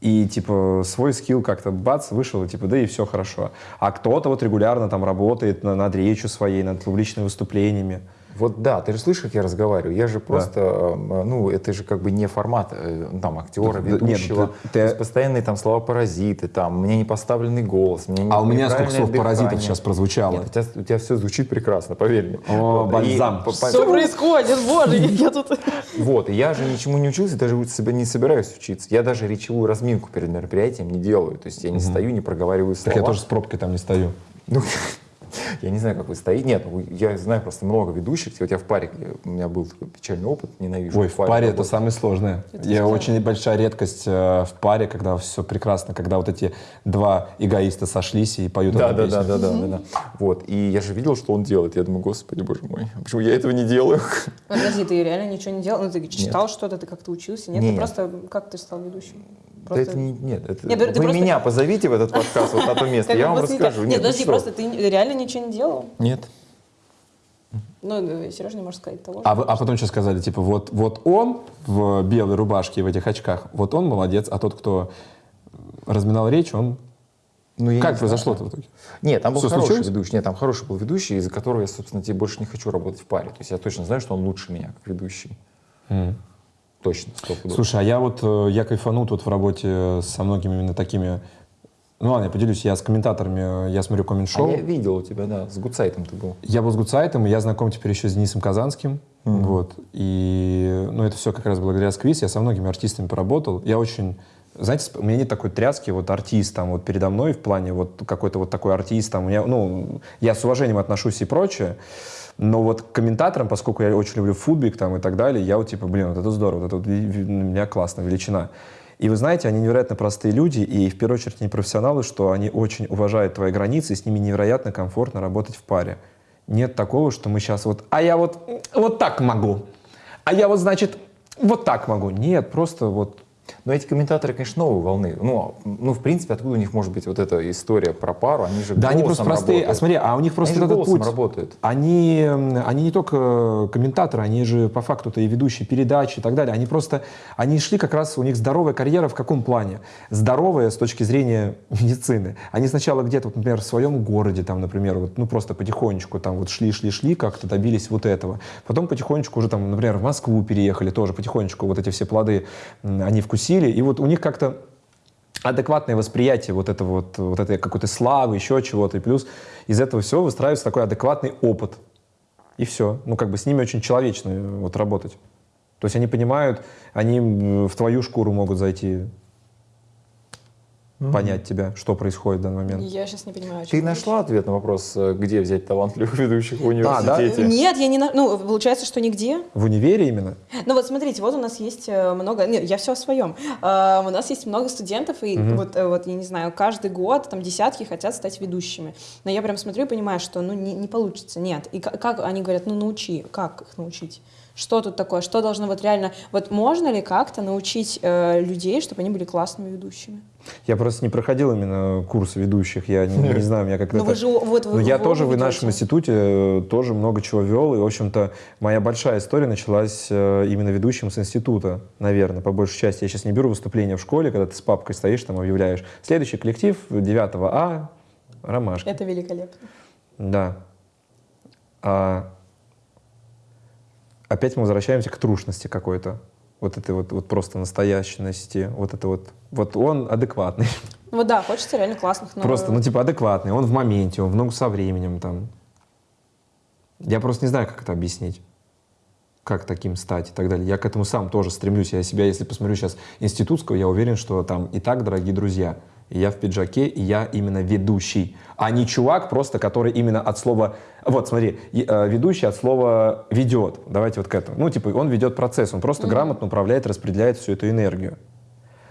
и, типа, свой скилл как-то, бац, вышел, и, типа, да, и все хорошо. А кто-то вот регулярно там работает на- над речью своей, над публичными выступлениями. Вот да, ты же слышишь, как я разговариваю? Я же просто, э, ну, это же как бы не формат э, ну, там актера, Да, да, нет, ведущего. ты- ты- То есть постоянные там слова паразиты, там, меня не поставленный голос, меня не- А у меня сколько неправильное слов паразитов дыхание. сейчас прозвучало. Нет, у тебя, у тебя все звучит прекрасно, поверь мне. О, Вот, и бальзам. по- по- Что происходит, боже, я тут... Вот, и я же ничему не учился, даже себя не собираюсь учиться. Я даже речевую разминку перед мероприятием не делаю. То есть я не стою, не проговариваю слова. Так я тоже с пробкой там не стою. Ну, я не знаю, как вы стоите. Нет, ну, я знаю просто много ведущих. Вот я в паре, у меня был такой печальный опыт, ненавижу. Ой, в паре это работать. самое сложное. Я очень большая редкость э, в паре, когда все прекрасно, когда вот эти два эгоиста сошлись и поют Да, одну да, песню. да, да, да, да, да. Вот. И я же видел, что он делает. Я думаю, господи, боже мой, почему я этого не делаю? Подожди, ты реально ничего не делал? Ну, ты читал что-то, ты как-то учился? Нет, ты Нет. просто... Как ты стал ведущим? Да Просто- это не, нет, это, Нет, ты вы просто- меня позовите в этот подкаст, вот на то место, я вам расскажу. Нет, ну подожди, что? просто ты реально ничего не делал? Нет. Ну, Сережа не может сказать того. А, вы- а потом что сказали? Типа, вот, вот он в белой рубашке и в этих очках, вот он молодец, а тот, кто разминал речь, он... Ну, я как произошло-то в итоге? Нет, там был Что хороший случилось? ведущий. Нет, там хороший был ведущий, из-за которого я, собственно, тебе больше не хочу работать в паре. То есть я точно знаю, что он лучше меня, как ведущий. Точно. Слушай, а я вот, э, я кайфанул тут в работе со многими именно такими... Ну ладно, я поделюсь, я с комментаторами, э, я смотрю А коммент-шоу. я видел у тебя, да, с Гудсайтом ты был. Я был с Гудсайтом, и я знаком теперь еще с Денисом Казанским. Вот. И ну, это все как раз благодаря Сквиз. Я со многими артистами поработал. Я очень... Знаете, у меня нет такой тряски, вот артист там вот передо мной в плане вот какой-то вот такой артист там. У меня, ну, я с уважением отношусь и прочее. Но вот комментаторам, поскольку я очень люблю футбик там и так далее, я вот типа, блин, вот это здорово, вот это вот ви- ви- у меня классно, величина. И вы знаете, они невероятно простые люди, и в первую очередь они профессионалы, что они очень уважают твои границы, и с ними невероятно комфортно работать в паре. Нет такого, что мы сейчас вот, а я вот, вот так могу, а я вот, значит, вот так могу. Нет, просто вот Но эти комментаторы, конечно, новой волны. Ну, ну, в принципе, откуда у них может быть вот эта история про пару? Они же Да, они просто простые. работают. А смотри, а у них просто Они этот путь. работают. Они, они не только комментаторы, они же по факту-то и ведущие передачи и так далее. Они просто, они шли как раз, у них здоровая карьера в каком плане? Здоровая с точки зрения медицины. Они сначала где-то, вот, например, в своем городе, там, например, вот, ну просто потихонечку там вот шли, шли, шли, как-то добились вот этого. Потом потихонечку уже там, например, в Москву переехали, тоже потихонечку вот эти все плоды они вкусили. И вот у них как-то адекватное восприятие вот этого вот, вот этой какой-то славы, еще чего-то. И плюс из этого всего выстраивается такой адекватный опыт. И все. Ну, как бы с ними очень человечно э, вот работать. То есть они понимают, они м, в твою шкуру могут зайти, понять тебя, что происходит в данный момент. Я сейчас не понимаю, о Ты чем ты нашла ответ на вопрос, э, где взять талантливых ведущих в да? университете? говоришь. Нет, я не... на- Ну, получается, что нигде. В универе именно? Ну вот смотрите, вот у нас есть э, много, нет, я все о своем. Э, у нас есть много студентов, и вот, э, вот, я не знаю, каждый год там десятки хотят стать ведущими. Но я прям смотрю и понимаю, что ну не, не получится, нет. И ка- как они говорят, ну научи, как их научить? Что тут такое? Что должно вот реально, вот можно ли как-то научить э, людей, чтобы они были классными ведущими? Я просто не проходил именно курс ведущих, я не, не знаю, меня как-то... Ну вы это- же вот вы я вы тоже в ведете. нашем институте э, тоже много чего вел, и, в общем-то, моя большая история началась э, именно ведущим с института, наверное, по большей части. Я сейчас не беру выступления в школе, когда ты с папкой стоишь, там объявляешь. Следующий коллектив 9 А, Ромашки. Это великолепно. Да. А опять мы возвращаемся к трушности какой-то. Вот этой вот, вот просто настоящности. Вот это вот. Вот он адекватный. Ну Вот да, хочется реально классных, но... Просто, ну, типа, адекватный. Он в моменте, он в ногу со временем там. Я просто не знаю, как это объяснить. Как таким стать и так далее. Я к этому сам тоже стремлюсь. Я себя, если посмотрю сейчас институтского, я уверен, что там и так, дорогие друзья, я в пиджаке, и я именно ведущий, а не чувак просто, который именно от слова... Вот, смотри, э, ведущий от слова «ведет». Давайте вот к этому. Ну, типа, он ведет процесс, он просто грамотно управляет, распределяет всю эту энергию.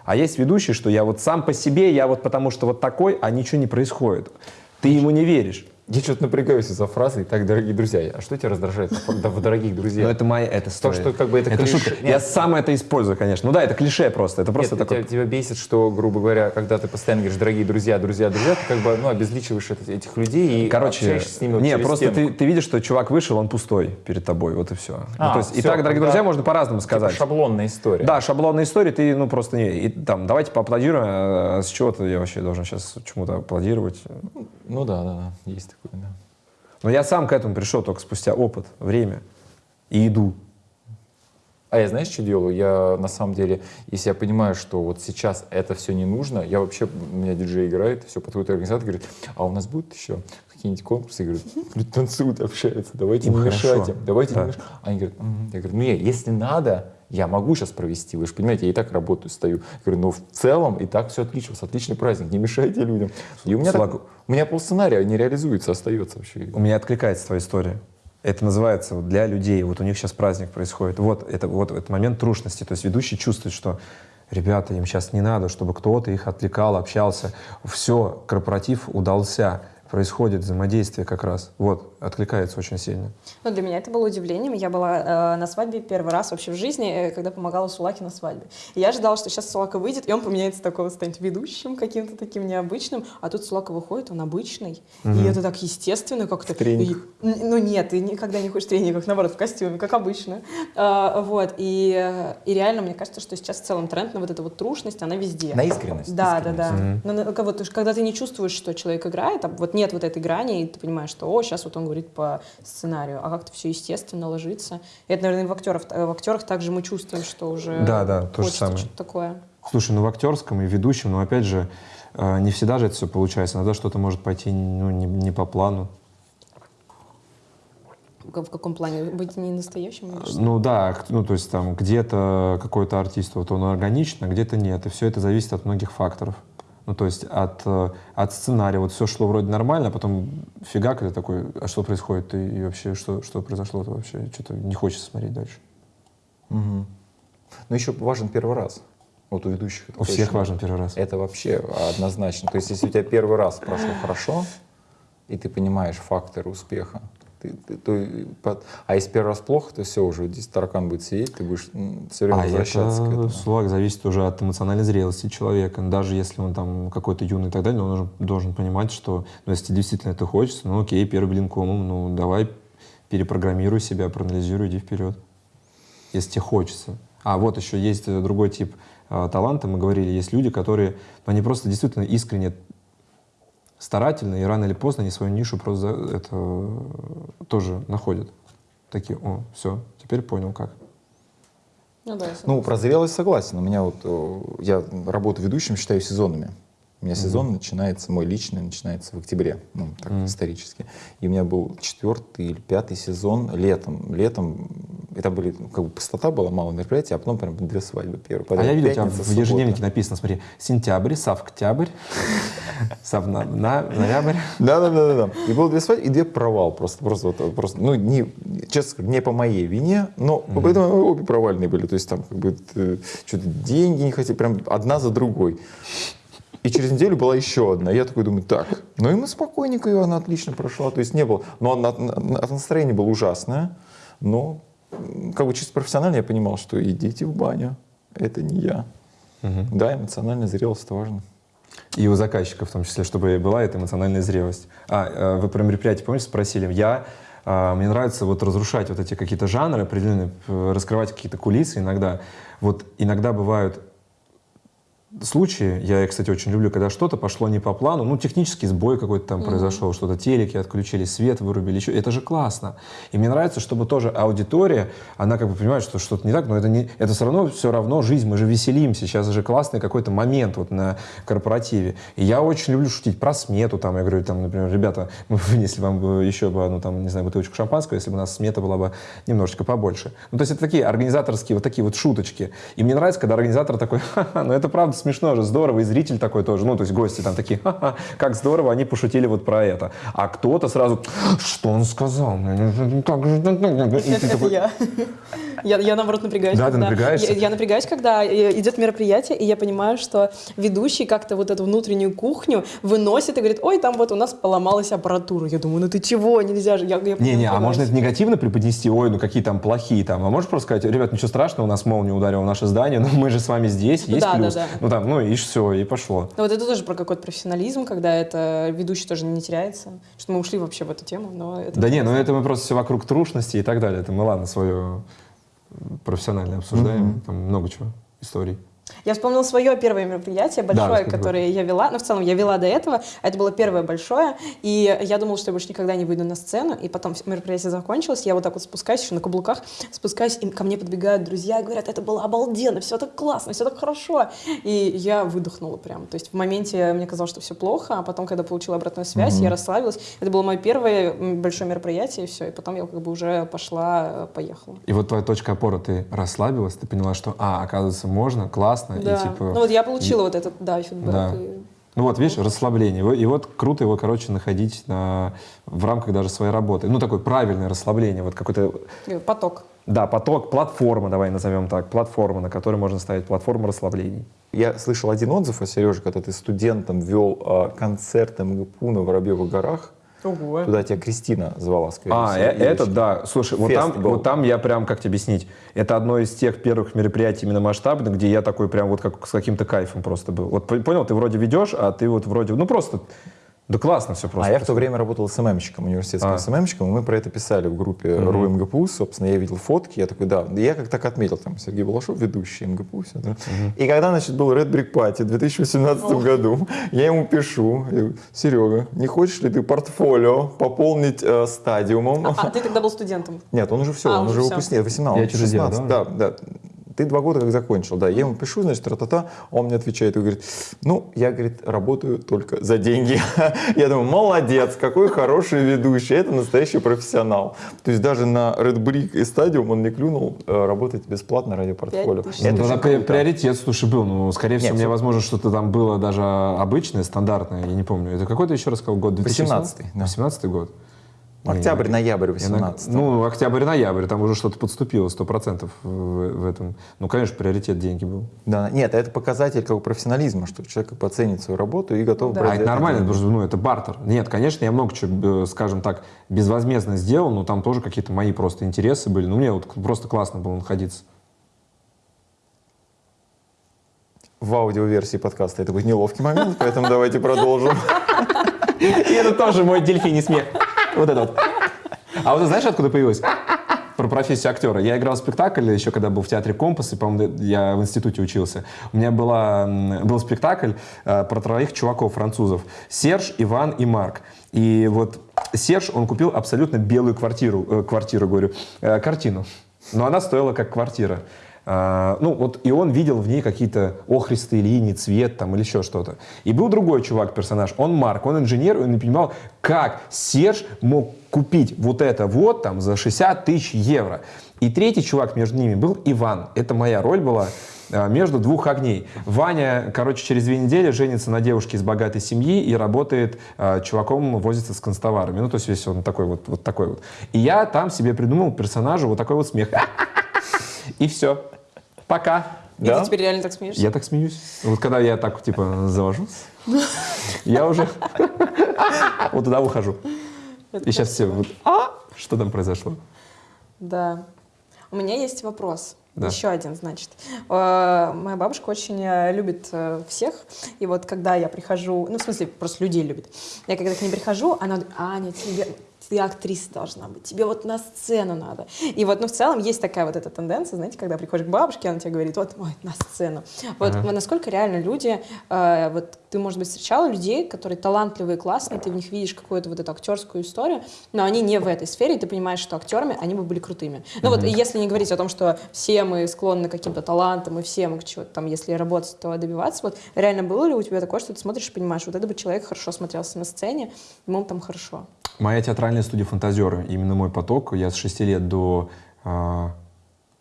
А есть ведущий, что я вот сам по себе, я вот потому что вот такой, а ничего не происходит. Ты ему не веришь. Я что-то напрягаюсь из-за фразы «Итак, дорогие друзья». А что тебя раздражает в «дорогих друзья»? Но это моя, это То, что как бы это клише. шутка. Я сам это использую, конечно. Ну да, это клише просто. Это просто Нет, такой... тебя, тебя бесит, что, грубо говоря, когда ты постоянно говоришь «дорогие друзья, друзья, друзья», ты как бы ну, обезличиваешь это- этих людей и Короче, общаешься с ними вот не, просто стенку. ты, ты видишь, что чувак вышел, он пустой перед тобой, вот и все. А, ну, то есть, и всё, так, дорогие друзья, можно по-разному Типа сказать. шаблонная история. Да, шаблонная история, ты, ну, просто не... И, там, давайте поаплодируем, а с чего-то я вообще должен сейчас чему-то аплодировать. Ну да, да, да, есть такое, да. Но я сам к этому пришел только спустя опыт, время. и иду. А я знаешь, что делаю? Я на самом деле, если я понимаю, что вот сейчас это все не нужно, я вообще, у меня диджей играет, все подходит организатор, говорит, а у нас будут еще какие-нибудь конкурсы? Я говорю, люди танцуют, общаются, давайте не мешайте, давайте Да. не мешайте. Они говорят, «Мгм». я говорю, ну я, если надо, я могу сейчас провести, вы же понимаете, я и так работаю, стою. Я говорю, ну в целом и так все отлично, у вас отличный праздник, не мешайте людям. И у меня, так- Слаг- у меня полсценария не реализуется, остается вообще. У меня откликается твоя история. Это называется для людей. Вот у них сейчас праздник происходит. Вот это вот этот момент трушности. То есть ведущий чувствует, что ребята, им сейчас не надо, чтобы кто-то их отвлекал, общался. Все, корпоратив удался. Происходит взаимодействие как раз. Вот, откликается очень сильно. Ну, для меня это было удивлением. Я была э, на свадьбе первый раз вообще в жизни, э, когда помогала Сулаке на свадьбе. И я ожидала, что сейчас Сулака выйдет, и он поменяется такого, станет ведущим каким-то таким необычным. А тут Сулака выходит, он обычный. И это так естественно как-то. И- ну нет, ты никогда не ходишь в трениках, наоборот, в костюме, как обычно. А, вот. И, и реально, мне кажется, что сейчас в целом тренд на вот эту вот трушность, она везде. На искренность. Да, искренность. да, да. Но на- как вот, когда ты не чувствуешь, что человек играет, а вот нет вот этой грани, и ты понимаешь, что, о, сейчас вот он говорит по сценарию, а как-то все естественно ложится. И это, наверное, в актерах, в актерах также мы чувствуем, что уже Да, да, то же самое. что-то такое. Слушай, ну в актерском и ведущем, но опять же, э, не всегда же это все получается. Иногда что-то может пойти ну, не, не по плану. В каком плане? Быть не настоящим? Ну да, ну то есть там где-то какой-то артист, вот он органично, а где-то нет. И все это зависит от многих факторов. Ну то есть от, э, от сценария. Вот все шло вроде нормально, а потом фигак, ты такой, а что происходит? И, и вообще, что, что произошло-то вообще? Что-то не хочется смотреть дальше. Мгм. Но еще важен первый раз. Вот у ведущих. это У всех точно. важен первый раз. Это вообще однозначно. То есть, если у тебя первый раз прошло хорошо, и ты понимаешь факторы успеха, ты, ты- и под- а если первый раз плохо, то все, уже здесь таракан будет сидеть, ты будешь все время А возвращаться к это, этому. Слаг, зависит уже от эмоциональной зрелости человека. Даже если он там какой-то юный и так далее, он должен, должен понимать, что ну, если действительно это хочется, ну окей, первый блин комом, ну давай перепрограммируй себя, проанализируй, иди вперед. Если тебе хочется. А вот еще есть другой тип э, таланта, мы говорили, есть люди, которые, ну, они просто действительно искренне старательно, и рано или поздно они свою нишу просто это тоже находят. Такие, о, все, теперь понял как. Ну да, Ну, про зрелость согласен. У меня вот, э, я работу ведущим считаю сезонами. У меня сезон начинается, мой личный начинается в октябре, ну, так исторически. И у меня был четвертый или пятый сезон летом. Летом, это были, ну, как бы пустота была, мало мероприятий, а потом прям две свадьбы. Первая, А потом я видел, у тебя пятница, в суббота. ежедневнике написано, смотри, сентябрь, савктябрь, ноябрь. Да, да, да, да, да. И было две свадьбы и две провал просто, просто, вот, просто, ну не, честно не по моей вине, но поэтому обе провальные были, то есть там как бы э, что-то деньги не хотели, прям одна за другой. И через неделю была еще одна. Я такой думаю, так, ну и мы спокойненько, ее она отлично прошла, то есть не было, но она- на- настроение было ужасное, но как бы чисто профессионально я понимал, что идите в баню, это не я. Да, эмоциональная зрелость это важно. И у заказчика в том числе, чтобы была эта эмоциональная зрелость. А, э, вы про мероприятие, помните, спросили? Я, а, мне нравится вот разрушать вот эти какие-то жанры определенные, раскрывать какие-то кулисы иногда. Вот иногда бывают случаи, я, кстати, очень люблю, когда что-то пошло не по плану, ну, технический сбой какой-то там произошел, что-то телеки отключили, свет вырубили, еще, это же классно. И мне нравится, чтобы тоже аудитория, она как бы понимает, что что-то не так, но это, не, это все равно, все равно жизнь, мы же веселимся, сейчас же классный какой-то момент вот на корпоративе. И я очень люблю шутить про смету, там, я говорю, там, например, ребята, мы вынесли вам еще бы одну, там, не знаю, бутылочку шампанского, если бы у нас смета была бы немножечко побольше. Ну, то есть это такие организаторские вот такие вот шуточки. И мне нравится, когда организатор такой, ха-ха, ну это правда смешно же, здорово, и зритель такой тоже, ну, то есть гости там такие, ха-ха, как здорово, они пошутили вот про это. А кто-то сразу, что он сказал? Как же так?» И ты Это такой, я. я. Я, наоборот, напрягаюсь. Да, ты когда- напрягаешься? Я, я напрягаюсь, когда э, идет мероприятие, и я понимаю, что ведущий как-то вот эту внутреннюю кухню выносит и говорит, ой, там вот у нас поломалась аппаратура. Я думаю, ну ты чего, нельзя же. Не-не, а можно это негативно преподнести, ой, ну какие там плохие там, а можешь просто сказать, ребят, ничего страшного, у нас молния ударила в наше здание, но мы же с вами здесь, есть Да, да, плюс. да. Ну там, ну и все, и пошло. Ну, вот это тоже про какой-то профессионализм, когда это ведущий тоже не теряется. Что мы ушли вообще в эту тему, но это... Да не, ну это мы просто все вокруг трушности и так далее. Это мы, ладно, свое профессионально обсуждаем. Там много чего, историй. Я вспомнила свое первое мероприятие, большое, расскажи. которое я вела. Ну, в целом, я вела до этого. Это было первое большое. И я думала, что я больше никогда не выйду на сцену. И потом мероприятие закончилось. Я вот так вот спускаюсь, еще на каблуках, спускаюсь, и ко мне подбегают друзья и говорят, это было обалденно, все так классно, все так хорошо. И я выдохнула прям. То есть в моменте мне казалось, что все плохо, а потом, когда получила обратную связь, я расслабилась. Это было мое первое большое мероприятие, и все. И потом я как бы уже пошла, э, поехала. И вот твоя точка опоры, ты расслабилась, ты поняла, что, а, оказывается, можно, классно, Да. и типа... Ну вот я получила вот этот, да, фидбэк. Да. и- Ну вот, видишь, расслабление. И вот- И круто его, короче, находить на, в рамках даже своей работы. Ну, такое правильное расслабление, вот какой-то, и поток. да, поток, платформа, давай назовем так, платформа, на которой можно ставить платформу расслаблений. Я слышал один отзыв о Сереже, когда ты студентом вел а, концерт МГПУ на Воробьевых горах. Ого. Туда тебя Кристина звала, скорее А, всего, э- девочка. это да. Слушай, вот там, был. вот там я прям, как тебе объяснить, это одно из тех первых мероприятий именно масштабных, где я такой прям вот как с каким-то кайфом просто был. Вот понял, ты вроде ведешь, а ты вот вроде, ну просто, да классно все просто. А я в то время работал СММщиком, университетским А. СММщиком, и мы про это писали в группе РУ МГПУ, собственно, я видел фотки, я такой, да, я как так отметил, там, Сергей Балашов, ведущий МГПУ, все, да. И когда, значит, был Red Brick Party в 2018 году, я ему пишу, я говорю, Серега, не хочешь ли ты портфолио пополнить э, стадиумом? А, ты тогда был студентом. Нет, он уже все, А, он уже выпускник, 18, Я он чужезем, 16, да? да, да. Ты два года как закончил, да. Я ему пишу, значит, тра-та-та, он мне отвечает и говорит, ну, я, говорит, работаю только за деньги. Я думаю, молодец, какой хороший ведущий, это настоящий профессионал. То есть даже на Red Brick и Stadium он не клюнул э, работать бесплатно ради портфолио. Ну, Это тогда приоритет, слушай, был. Ну, скорее всего, мне, возможно, что-то там было даже обычное, стандартное, я не помню. Это какой ты еще раз сказал год? 2018? 18-й, да. 18 год? Октябрь, ноябрь Я на- 18 Ну, октябрь-ноябрь, там уже что-то подступило, сто процентов в, в этом. Ну, конечно, приоритет деньги был. Да, нет, это показатель как бы профессионализма, что человек оценит свою работу и готов Да. брать А это нормально, потому что, ну, это бартер. Нет, конечно, я много чего, скажем так, безвозмездно сделал, но там тоже какие-то мои просто интересы были. Ну, мне вот просто классно было находиться. В аудиоверсии подкаста это будет неловкий момент, поэтому давайте продолжим. И это тоже мой дельфиний смех. Вот это вот. А вот знаешь, откуда появилось? Про профессию актера. Я играл в спектакль еще, когда был в театре «Компас», и, по-моему, я в институте учился. У меня была, был спектакль э, про троих чуваков французов. Серж, Иван и Марк. И вот Серж, он купил абсолютно белую квартиру, э, квартиру, говорю, э, картину. Но она стоила как квартира. А, ну, вот, и он видел в ней какие-то охристые линии, цвет там или еще что-то. И был другой чувак, персонаж, он Марк, он инженер, он не понимал, как Серж мог купить вот это вот там за 60 тысяч евро. И третий чувак между ними был Иван. Это моя роль была а, между двух огней. Ваня, короче, через две недели женится на девушке из богатой семьи и работает а, чуваком, возится с констоварами. Ну, то есть весь он такой вот, вот такой вот. И я там себе придумал персонажу вот такой вот смех. И все. Пока. И Да? ты теперь реально так смеешься? Я так смеюсь. Вот когда я так, типа, завожусь, я уже вот туда ухожу. Это И сейчас все вот, а, что там произошло? Да. У меня есть вопрос. Да. Еще один, значит. Э, Моя бабушка очень э, любит э, всех. И вот когда я прихожу, ну, в смысле, просто людей любит. Я когда к ней прихожу, она говорит, Аня, тебе, ты актриса должна быть, тебе вот на сцену надо. И вот, ну, в целом есть такая вот эта тенденция, знаете, когда приходишь к бабушке, она тебе говорит, вот, ой, на сцену. Вот Ага. насколько реально люди, э, вот ты, может быть, встречала людей, которые талантливые, классные, ты в них видишь какую-то вот эту актерскую историю, но они не в этой сфере, и ты понимаешь, что актерами они бы были крутыми. Ну вот, и если не говорить о том, что все мы склонны к каким-то талантам, и все мы чего-то там, если работать, то добиваться, вот реально было ли у тебя такое, что ты смотришь и понимаешь, вот это бы человек хорошо смотрелся на сцене, ему там хорошо. Моя театральная студия «Фантазеры», именно мой поток, я с 6 лет до, а,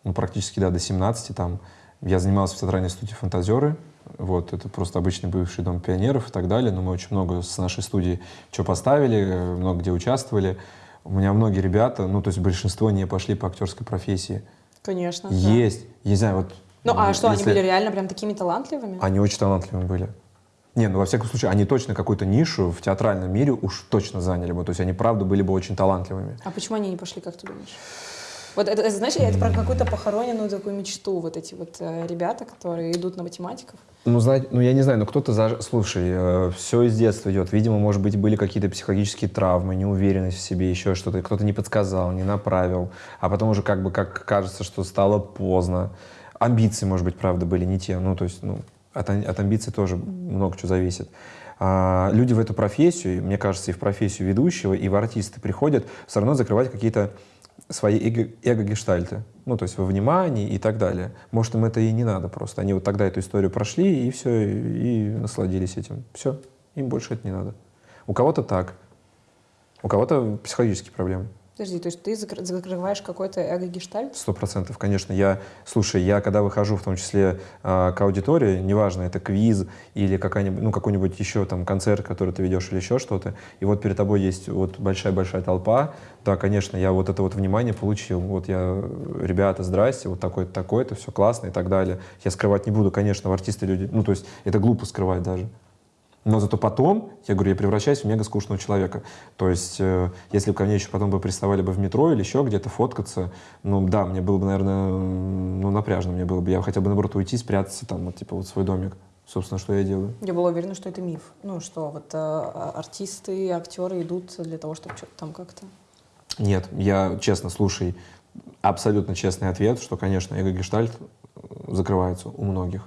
ну, практически, да, до 17 там, я занимался в театральной студии «Фантазеры», вот, это просто обычный бывший дом пионеров и так далее, но мы очень много с нашей студии что поставили, много где участвовали. У меня многие ребята, ну, то есть большинство не пошли по актерской профессии. Конечно. да. Есть, я не знаю, вот... Ну а что, они были реально прям такими талантливыми? Они очень талантливыми были. Не, ну во всяком случае, они точно какую-то нишу в театральном мире уж точно заняли бы. То есть они правда были бы очень талантливыми. А почему они не пошли, как ты думаешь? Вот это, это, знаешь, это про какую-то похороненную такую мечту, вот эти вот э, ребята, которые идут на математиков. Ну, знать, ну я не знаю, но кто-то, заж- слушай, все из детства идет. Видимо, может быть, были какие-то психологические травмы, неуверенность в себе, еще что-то. Кто-то не подсказал, не направил. А потом уже как бы как кажется, что стало поздно. амбиции, может быть, правда, были не те. Ну, то есть, ну, от, от амбиций тоже много чего зависит. А, люди в эту профессию, мне кажется, и в профессию ведущего, и в артисты приходят все равно закрывать какие-то свои эго- эго-гештальты. Ну, то есть во внимании и так далее. Может, им это и не надо просто. Они вот тогда эту историю прошли, и все, и насладились этим. Все, им больше это не надо. У кого-то так, у кого-то психологические проблемы. Подожди, то есть ты закр- закрываешь какой-то эго-гештальт? Сто процентов, конечно. Я, слушай, я когда выхожу, в том числе э, к аудитории, неважно, это квиз или какая-нибудь, ну, какой-нибудь еще там концерт, который ты ведешь или еще что-то, и вот перед тобой есть вот большая-большая толпа, да, конечно, я вот это вот внимание получил. Вот я, ребята, здрасте, вот такой-то, такой-то, все классно и так далее. Я скрывать не буду, конечно, в артисты люди, ну, то есть это глупо скрывать даже. Но зато потом, я говорю, я превращаюсь в мега скучного человека. То есть, э, если бы ко мне еще потом бы приставали бы в метро или еще где-то фоткаться, ну да, мне было бы, наверное, ну напряжно мне было бы. Я хотя бы, наоборот, уйти, спрятаться там, вот, типа, вот свой домик. Собственно, что я делаю. Я была уверена, что это миф. Ну, что вот э, а- артисты, актеры идут для того, чтобы что-то там как-то... Нет, я честно, слушай, абсолютно честный ответ, что, конечно, эго-гештальт э, закрывается у многих.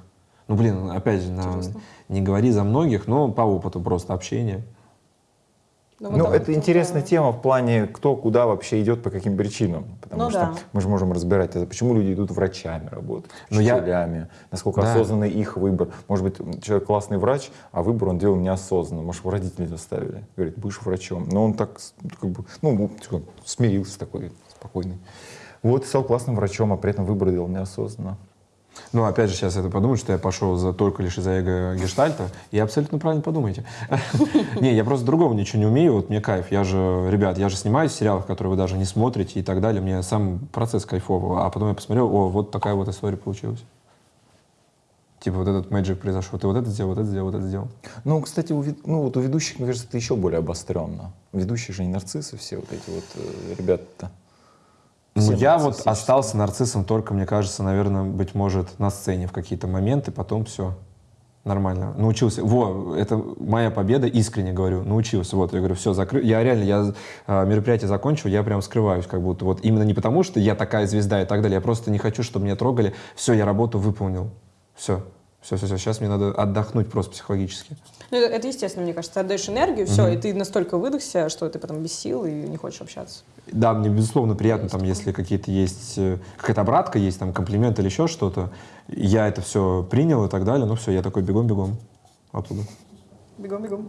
Ну, блин, опять же, на- Интересно. Не говори за многих, но по опыту просто общения. Ну, так это интересная тема в плане, кто куда вообще идет, по каким причинам. Потому Ну что да. мы же можем разбирать это, почему люди идут врачами работать, Ну, я- учителями, насколько Да. осознанный их выбор. Может быть, человек классный врач, а выбор он делал неосознанно. Может, его родители заставили. Говорит, будешь врачом. Но он так, как бы, ну, типа, смирился такой, спокойный. Вот, стал классным врачом, а при этом выбор делал неосознанно. Ну, опять же, сейчас это подумают, что я пошел за, только лишь из-за эго гештальта. И абсолютно правильно подумаете. Не, я просто другого ничего не умею, вот мне кайф. Я же, ребят, я же снимаюсь в сериалах, которые вы даже не смотрите и так далее. Мне сам процесс кайфовый. А потом я посмотрел, о, вот такая вот история получилась. Типа вот этот мэджик произошел. Ты вот это сделал, вот это сделал, вот это сделал. Ну, кстати, у, ну, вот у ведущих, мне кажется, это еще более обостренно. Ведущие же не нарциссы все вот эти вот э, ребята-то. Ну, я вот остался нарциссом только, мне кажется, наверное, быть может, на сцене в какие-то моменты, потом все нормально. Научился. Во, это моя победа, искренне говорю. Научился. Вот, я говорю, все, закрыл. Я реально, я а, мероприятие закончил, я прям скрываюсь, как будто вот именно не потому, что я такая звезда и так далее, я просто не хочу, чтобы меня трогали. Все, я работу выполнил. Все. Все, все, все. Сейчас мне надо отдохнуть просто психологически. Ну, это, это естественно, мне кажется. Ты отдаешь энергию, все, и ты настолько выдохся, что ты потом без сил и не хочешь общаться. Да, мне безусловно приятно, там, если какие-то есть, э, какая-то обратка есть, там, комплимент или еще что-то. Я это все принял и так далее. Ну все, я такой бегом-бегом оттуда. Бегом, бегом.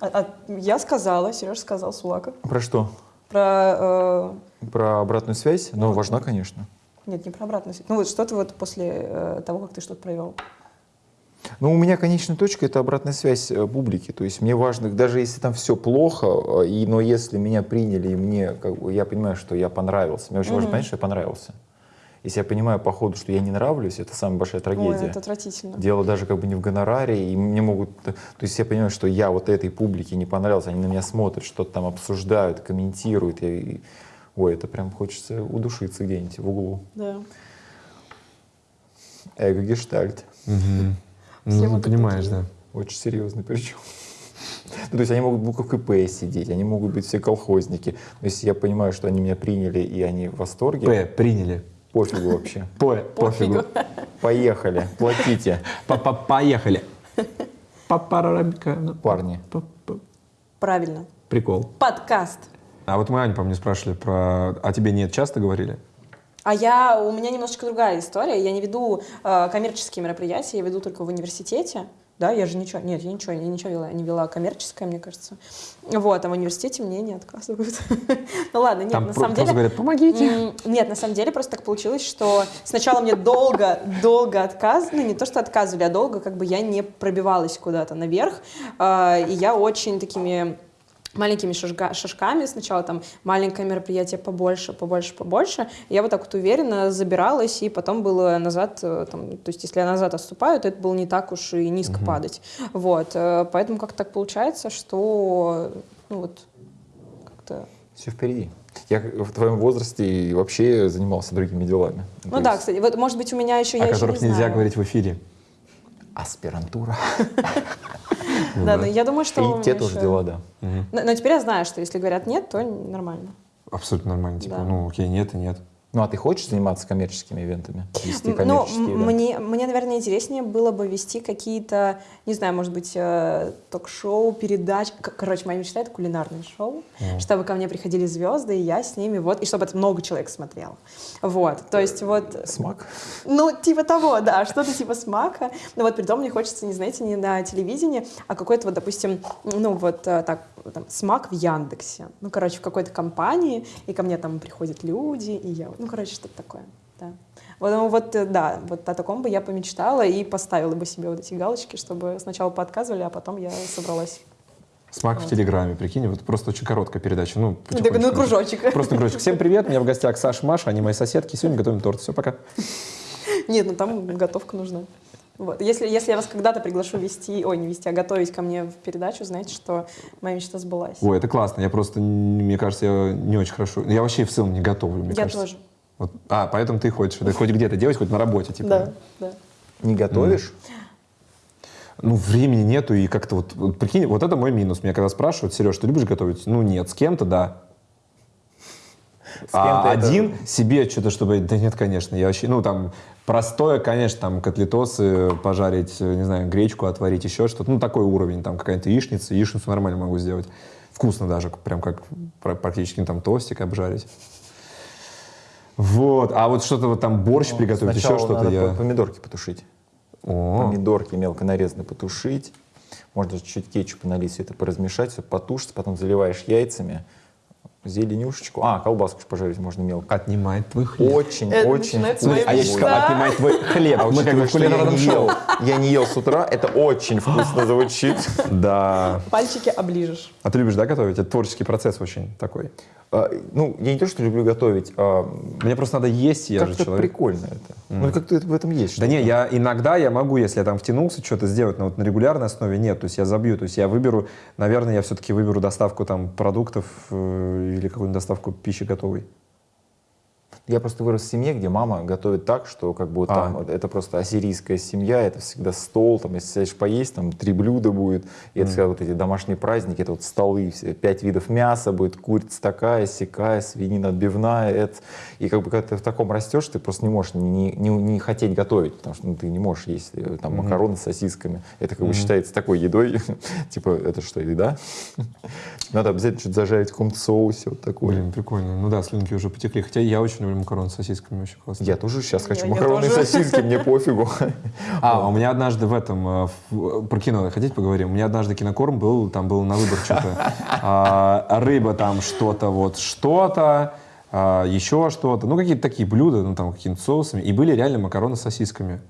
А, а я сказала, Сереж сказал, Сулака, Про что? про... э, Про обратную связь? Ну, важна, конечно. Нет, не про обратную связь. Ну вот что ты вот после э, того, как ты что-то провел? Ну, у меня конечная точка — это обратная связь э, публики. То есть мне важно, даже если там все плохо, э, и, но если меня приняли, и мне, как я понимаю, что я понравился. Мне очень важно понять, что я понравился. Если я понимаю по ходу, что я не нравлюсь, это самая большая Ой, трагедия. это отвратительно. Дело даже как бы не в гонораре, и мне могут... То есть я понимаю, что я вот этой публике не понравился, они на меня смотрят, что-то там обсуждают, комментируют. я- Ой, это прям хочется удушиться где-нибудь в углу. Да. Эго-гештальт. Ну, Все ты вот понимаешь, такие. да. Очень серьезно причем. Ну, то есть они могут в буквах КП сидеть, они могут быть все колхозники. Но если я понимаю, что они меня приняли и они в восторге, П, приняли. пофигу вообще. По, пофигу. Поехали, платите, Поехали. Ну, парни. Правильно. Прикол. Подкаст. А вот мы, Аня, по мне спрашивали про... А тебе нет часто говорили? А я, у меня немножечко другая история. Я не веду э, коммерческие мероприятия, я веду только в университете. Да, я же ничего, нет, я ничего, я ничего вела, не вела коммерческое, мне кажется. Вот, а в университете мне не отказывают. Ну ладно, нет, Там на самом деле... говорят, помогите. Нет, на самом деле просто так получилось, что сначала мне долго, долго отказывали, ну не то, что отказывали, а долго как бы я не пробивалась куда-то наверх, А, и я очень такими маленькими шажга- шажками, сначала там маленькое мероприятие побольше, побольше, побольше, я вот так вот уверенно забиралась, и потом было назад, э, там, то есть если я назад отступаю, то это было не так уж и низко падать, вот, э, поэтому как-то так получается, что, ну вот, как-то Все впереди. Я в твоем возрасте и вообще занимался другими делами. Ну То да, есть кстати, вот может быть у меня еще О я еще которых не нельзя знаю. говорить в эфире. Аспирантура. Да, но я думаю, что И те тоже дела, да. Но, теперь я знаю, что если говорят нет, то нормально. Абсолютно нормально. Типа, ну окей, нет и нет. Ну, а ты хочешь заниматься коммерческими ивентами? Вести Ну, коммерческие ивенты? мне, мне, наверное, интереснее было бы вести какие-то, не знаю, может быть, э, ток-шоу, передач. Короче, моя мечта — это кулинарное шоу, чтобы ко мне приходили звезды, и я с ними, вот, и чтобы это много человек смотрело. Вот, то есть вот... Смак? Ну, типа того, да, что-то типа смака. Но вот при том мне хочется, не знаете, не на телевидении, а какой-то вот, допустим, ну вот э, так, там, смак в Яндексе. Ну, короче, в какой-то компании, и ко мне там приходят люди, и я, ну, короче, что-то такое, да. Вот, ну, вот, э, да, вот о таком бы я помечтала и поставила бы себе вот эти галочки, чтобы сначала поотказывали, а потом я собралась. Смак в Телеграме, прикинь, вот просто очень короткая передача. Ну, Ну, так, потихонечку. ну, кружочек. Просто кружочек. Всем привет, у меня в гостях Саша, Маша, они мои соседки. Сегодня готовим торт. Все, пока. Нет, ну там готовка нужна. Вот. Если, если я вас когда-то приглашу вести, ой, не вести, а готовить ко мне в передачу, знаете, что моя мечта сбылась. Ой, это классно. Я просто, мне кажется, я не очень хорошо. Я вообще в целом не готовлю, мне я кажется. тоже. Вот. А, поэтому ты ходишь. Ты хоть где-то делаешь, хоть на работе, типа. Да, да. Не готовишь? Ну, времени нету, и как-то вот, вот прикинь, вот это мой минус. Меня когда спрашивают, Сереж, ты любишь готовить? Ну, нет, с кем-то, да. а это- один себе что-то, чтобы... Да нет, конечно, я вообще... Ну, там, простое, конечно, там, котлетосы пожарить, э, не знаю, гречку отварить, еще что-то. Ну, такой уровень, там, какая-то яичница. Яичницу нормально могу сделать. Вкусно даже, прям как пр- практически там тостик обжарить. Вот, а вот что-то вот там борщ приготовить, еще Ну, что-то я... по- помидорки потушить. О, Помидорки мелко нарезанные потушить. Можно чуть-чуть кетчупа налить, все это поразмешать, все потушится, потом заливаешь яйцами, зеленюшечку. А, колбаску пожарить можно мелко. отнимает твой хлеб. Очень, Это очень вкусно. А я сейчас сказал, отнимает твой хлеб. А Мы как бы кулинарном не, шоу. ел, я не ел с утра, это очень вкусно звучит. Да. Пальчики оближешь. А ты любишь, да, готовить? Это творческий процесс очень такой. А, Ну, я не то, что люблю готовить, а Мне просто надо есть, я же как-то человек. прикольно это. Ну, как-то в этом есть. Да не, я иногда я могу, если я там втянулся, что-то сделать, но вот на регулярной основе нет. То есть я забью. То есть я выберу, наверное, я все-таки выберу доставку там продуктов э, или какую-нибудь доставку пищи готовой. Я просто вырос в семье, где мама готовит так, что как бы А. там это просто ассирийская семья, это всегда стол, там если сядешь поесть, там три блюда будет, и это всегда вот эти домашние праздники, это вот столы, все, пять видов мяса будет, курица такая, сякая, свинина отбивная, это, и как бы когда ты в таком растешь, ты просто не можешь не, не, не хотеть готовить, потому что ну, ты не можешь есть э, там макароны с сосисками, это как бы считается такой едой, типа это что, еда? Надо обязательно что-то зажарить в каком-то соусе, вот такой. Блин, прикольно. Ну да, слюнки уже потекли. Хотя я очень люблю макароны с сосисками, очень классно. Я тоже сейчас хочу Я- макароны и тоже. сосиски, мне пофигу. А, у меня однажды в этом, э, в- про кино хотите поговорим? У меня однажды кинокорм был, там был на выбор что-то. А, Рыба там что-то, вот что-то, а, еще что-то. Ну, какие-то такие блюда, ну, там, какими-то соусами. И были реально макароны с сосисками.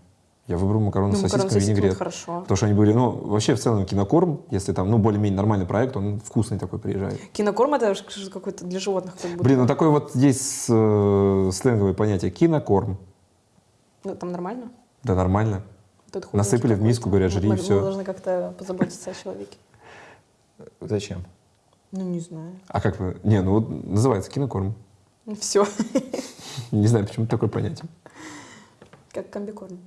Я выбрал макароны Ну, с сосисками винегрет. хорошо. Потому что они были, ну, вообще в целом кинокорм, если там, ну, более-менее нормальный проект, он вкусный такой приезжает. Кинокорм это какой-то для животных как будто. Блин, ну такой вот есть э, сленговое понятие кинокорм. Ну, там нормально? Да нормально. Тут Насыпали в миску, говорят, жри, мы, и всё. Мы должны как-то позаботиться о человеке. Зачем? Ну, не знаю. А как вы? Не, ну вот называется кинокорм. Все. Не знаю, почему такое понятие. Как комбикорм.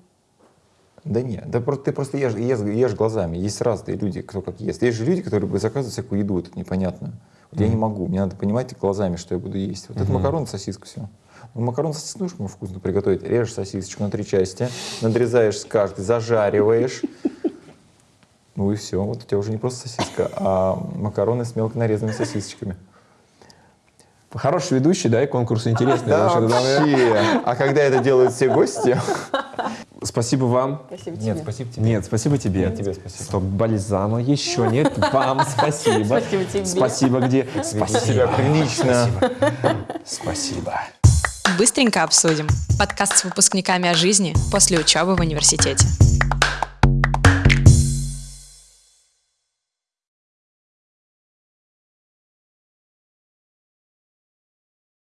Да нет, да просто, ты просто ешь, ешь, ешь глазами. Есть разные люди, кто как ест. Есть же люди, которые заказывают всякую еду, это непонятно. Вот я не могу, мне надо понимать глазами, что я буду есть. Вот это макароны, сосиска, все. Ну, макароны с сосиской можно вкусно приготовить. Режешь сосисочку на три части, надрезаешь с каждой, зажариваешь. Ну и все, вот у тебя уже не просто сосиска, а макароны с мелко нарезанными сосисочками. Хороший ведущий, да, и конкурс интересный. Да, вообще. А когда это делают все гости? Спасибо вам. Спасибо Нет, тебе. спасибо тебе. Нет, спасибо тебе. Тебе спасибо. Стоп, бальзама еще нет. Вам спасибо. Спасибо тебе. Спасибо где? Спасибо. себя прилично. Спасибо. Быстренько обсудим. Подкаст с выпускниками о жизни после учебы в университете.